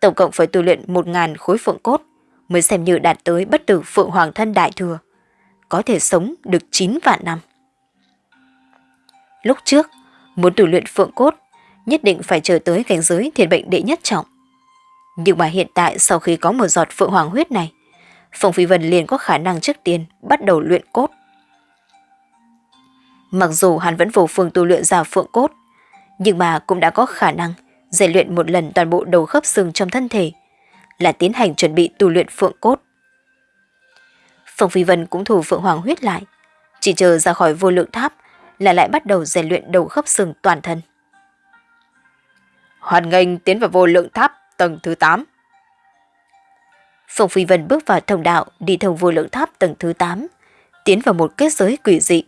Tổng cộng phải tu luyện 1.000 khối phượng cốt mới xem như đạt tới bất tử phượng hoàng thân đại thừa, có thể sống được 9 vạn năm. Lúc trước, muốn tu luyện phượng cốt, nhất định phải chờ tới cảnh giới thiền bệnh đệ nhất trọng. Nhưng mà hiện tại sau khi có một giọt phượng hoàng huyết này, Phong Phi Vân liền có khả năng trước tiên bắt đầu luyện cốt. Mặc dù hắn vẫn vô phương tu luyện ra phượng cốt, nhưng mà cũng đã có khả năng rèn luyện một lần toàn bộ đầu khớp xương trong thân thể, là tiến hành chuẩn bị tu luyện phượng cốt. Phong Phi Vân cũng thủ phượng hoàng huyết lại, chỉ chờ ra khỏi vô lượng tháp là lại bắt đầu rèn luyện đầu khớp xương toàn thân. Hoàn nghênh tiến vào vô lượng tháp tầng thứ 8. Phong Phi Vân bước vào thông đạo đi thông vô lượng tháp tầng thứ 8, tiến vào một kết giới quỷ dị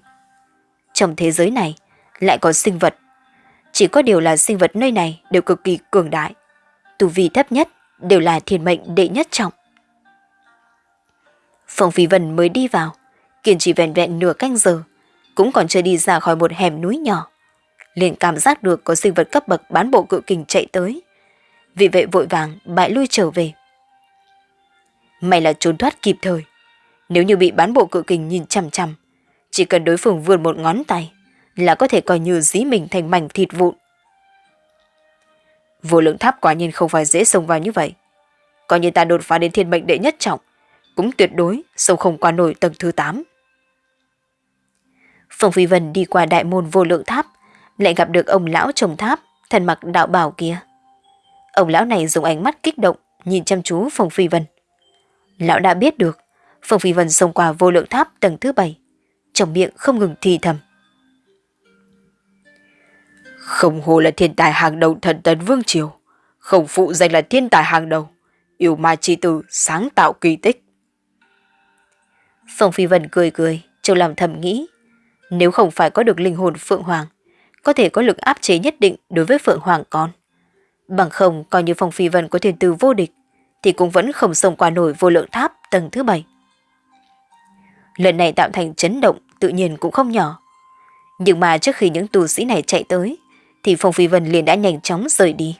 trong thế giới này lại có sinh vật. Chỉ có điều là sinh vật nơi này đều cực kỳ cường đại. Tu vi thấp nhất đều là thiên mệnh đệ nhất trọng. Phong Phi Vân mới đi vào, kiên trì vẹn vẹn nửa canh giờ, cũng còn chưa đi ra khỏi một hẻm núi nhỏ. liền cảm giác được có sinh vật cấp bậc bán bộ cự kình chạy tới. Vì vậy vội vàng bại lui trở về. May là trốn thoát kịp thời. Nếu như bị bán bộ cự kình nhìn chằm chằm, chỉ cần đối phương vươn một ngón tay là có thể coi như dí mình thành mảnh thịt vụn. Vô lượng tháp quả nhiên không phải dễ xông vào như vậy. Coi như ta đột phá đến thiên mệnh đệ nhất trọng, cũng tuyệt đối sâu không qua nổi tầng thứ 8. Phong Phi Vân đi qua đại môn vô lượng tháp, lại gặp được ông lão trồng tháp, thần mặc đạo bảo kia. Ông lão này dùng ánh mắt kích động, nhìn chăm chú Phong Phi Vân. Lão đã biết được, Phong Phi Vân xông qua vô lượng tháp tầng thứ bảy, trong miệng không ngừng thì thầm. Không hồ là thiên tài hàng đầu thần tấn vương triều, không phụ danh là thiên tài hàng đầu, yêu ma chi tử sáng tạo kỳ tích. Phong Phi Vân cười cười, trong lòng thầm nghĩ. Nếu không phải có được linh hồn Phượng Hoàng, có thể có lực áp chế nhất định đối với Phượng Hoàng con. Bằng không, coi như Phong Phi Vân có thiên tư vô địch, thì cũng vẫn không xông qua nổi vô lượng tháp tầng thứ bảy. Lần này tạo thành chấn động tự nhiên cũng không nhỏ. Nhưng mà trước khi những tù sĩ này chạy tới, thì Phong Phi Vân liền đã nhanh chóng rời đi.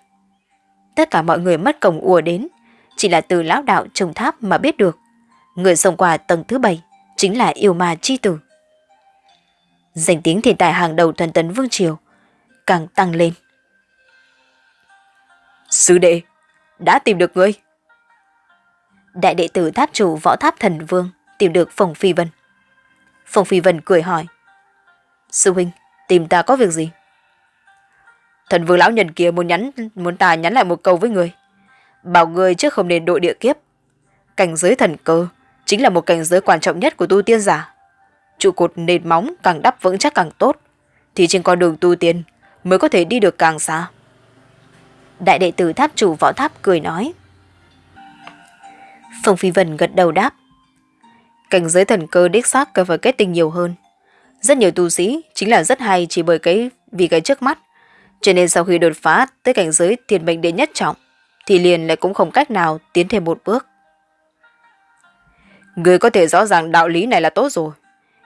Tất cả mọi người mất cổng ùa đến, chỉ là từ lão đạo trồng tháp mà biết được. Người xông qua tầng thứ bảy chính là yêu ma chi tử. Danh tiếng thiên tài hàng đầu thần tấn Vương Triều càng tăng lên. Sư đệ, đã tìm được ngươi. Đại đệ tử tháp chủ võ tháp thần vương tìm được Phong Phi Vân. Phong Phi Vân cười hỏi. Sư huynh, tìm ta có việc gì? Thần vương lão nhân kia muốn nhắn muốn ta nhắn lại một câu với người. Bảo người trước không nên đội địa kiếp. Cảnh giới thần cơ chính là một cảnh giới quan trọng nhất của tu tiên giả. Trụ cột nền móng càng đắp vững chắc càng tốt, thì trên con đường tu tiên mới có thể đi được càng xa. Đại đệ tử tháp chủ võ tháp cười nói. Phong Phi Vân gật đầu đáp. Cảnh giới thần cơ đích xác cần phải kết tinh nhiều hơn. Rất nhiều tu sĩ chính là rất hay chỉ bởi cái vì cái trước mắt. Cho nên sau khi đột phá tới cảnh giới thiên mệnh đệ nhất trọng, thì liền lại cũng không cách nào tiến thêm một bước. Người có thể rõ ràng đạo lý này là tốt rồi.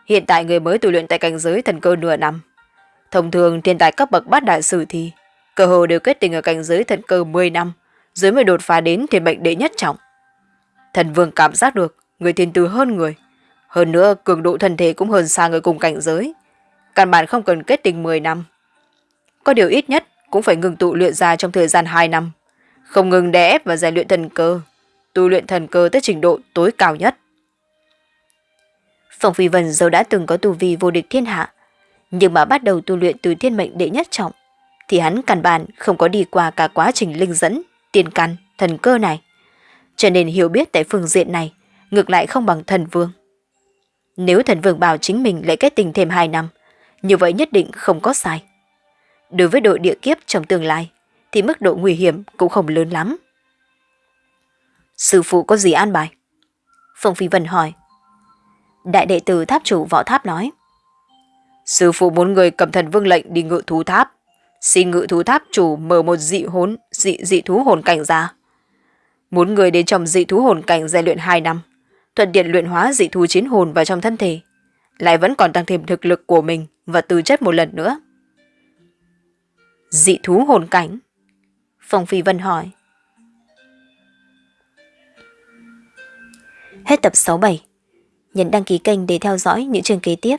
Hiện tại người mới tu luyện tại cảnh giới thần cơ nửa năm. Thông thường thiên tài cấp bậc bát đại sử thì cơ hồ đều kết tình ở cảnh giới thần cơ 10 năm, dưới mới đột phá đến thiên mệnh đệ nhất trọng. Thần vương cảm giác được người thiên tư hơn người. Hơn nữa cường độ thân thể cũng hơn xa người cùng cảnh giới. Căn bản không cần kết tình 10 năm. Có điều ít nhất cũng phải ngừng tụ luyện ra trong thời gian 2 năm. Không ngừng đè ép và rèn luyện thần cơ. Tu luyện thần cơ tới trình độ tối cao nhất. Phong Phi Vân dẫu đã từng có tu vi vô địch thiên hạ, nhưng mà bắt đầu tu luyện từ thiên mệnh đệ nhất trọng, thì hắn căn bản không có đi qua cả quá trình linh dẫn, tiền căn, thần cơ này. Cho nên hiểu biết tại phương diện này, ngược lại không bằng thần vương. Nếu thần vương bảo chính mình lại kết tình thêm 2 năm, như vậy nhất định không có sai. Đối với đội địa kiếp trong tương lai, thì mức độ nguy hiểm cũng không lớn lắm. Sư phụ có gì an bài? Phong Phi Vân hỏi. Đại đệ tử tháp chủ võ tháp nói. Sư phụ muốn người cầm thần vương lệnh đi ngự thú tháp. Xin ngự thú tháp chủ mở một dị hốn dị dị thú hồn cảnh ra. Muốn người đến trong dị thú hồn cảnh rèn luyện 2 năm, thuận tiện luyện hóa dị thú chiến hồn vào trong thân thể, lại vẫn còn tăng thêm thực lực của mình và tư chất một lần nữa. Dị thú hồn cảnh? Phong Phi Vân hỏi. Hết tập 67 nhấn đăng ký kênh để theo dõi những chương kế tiếp.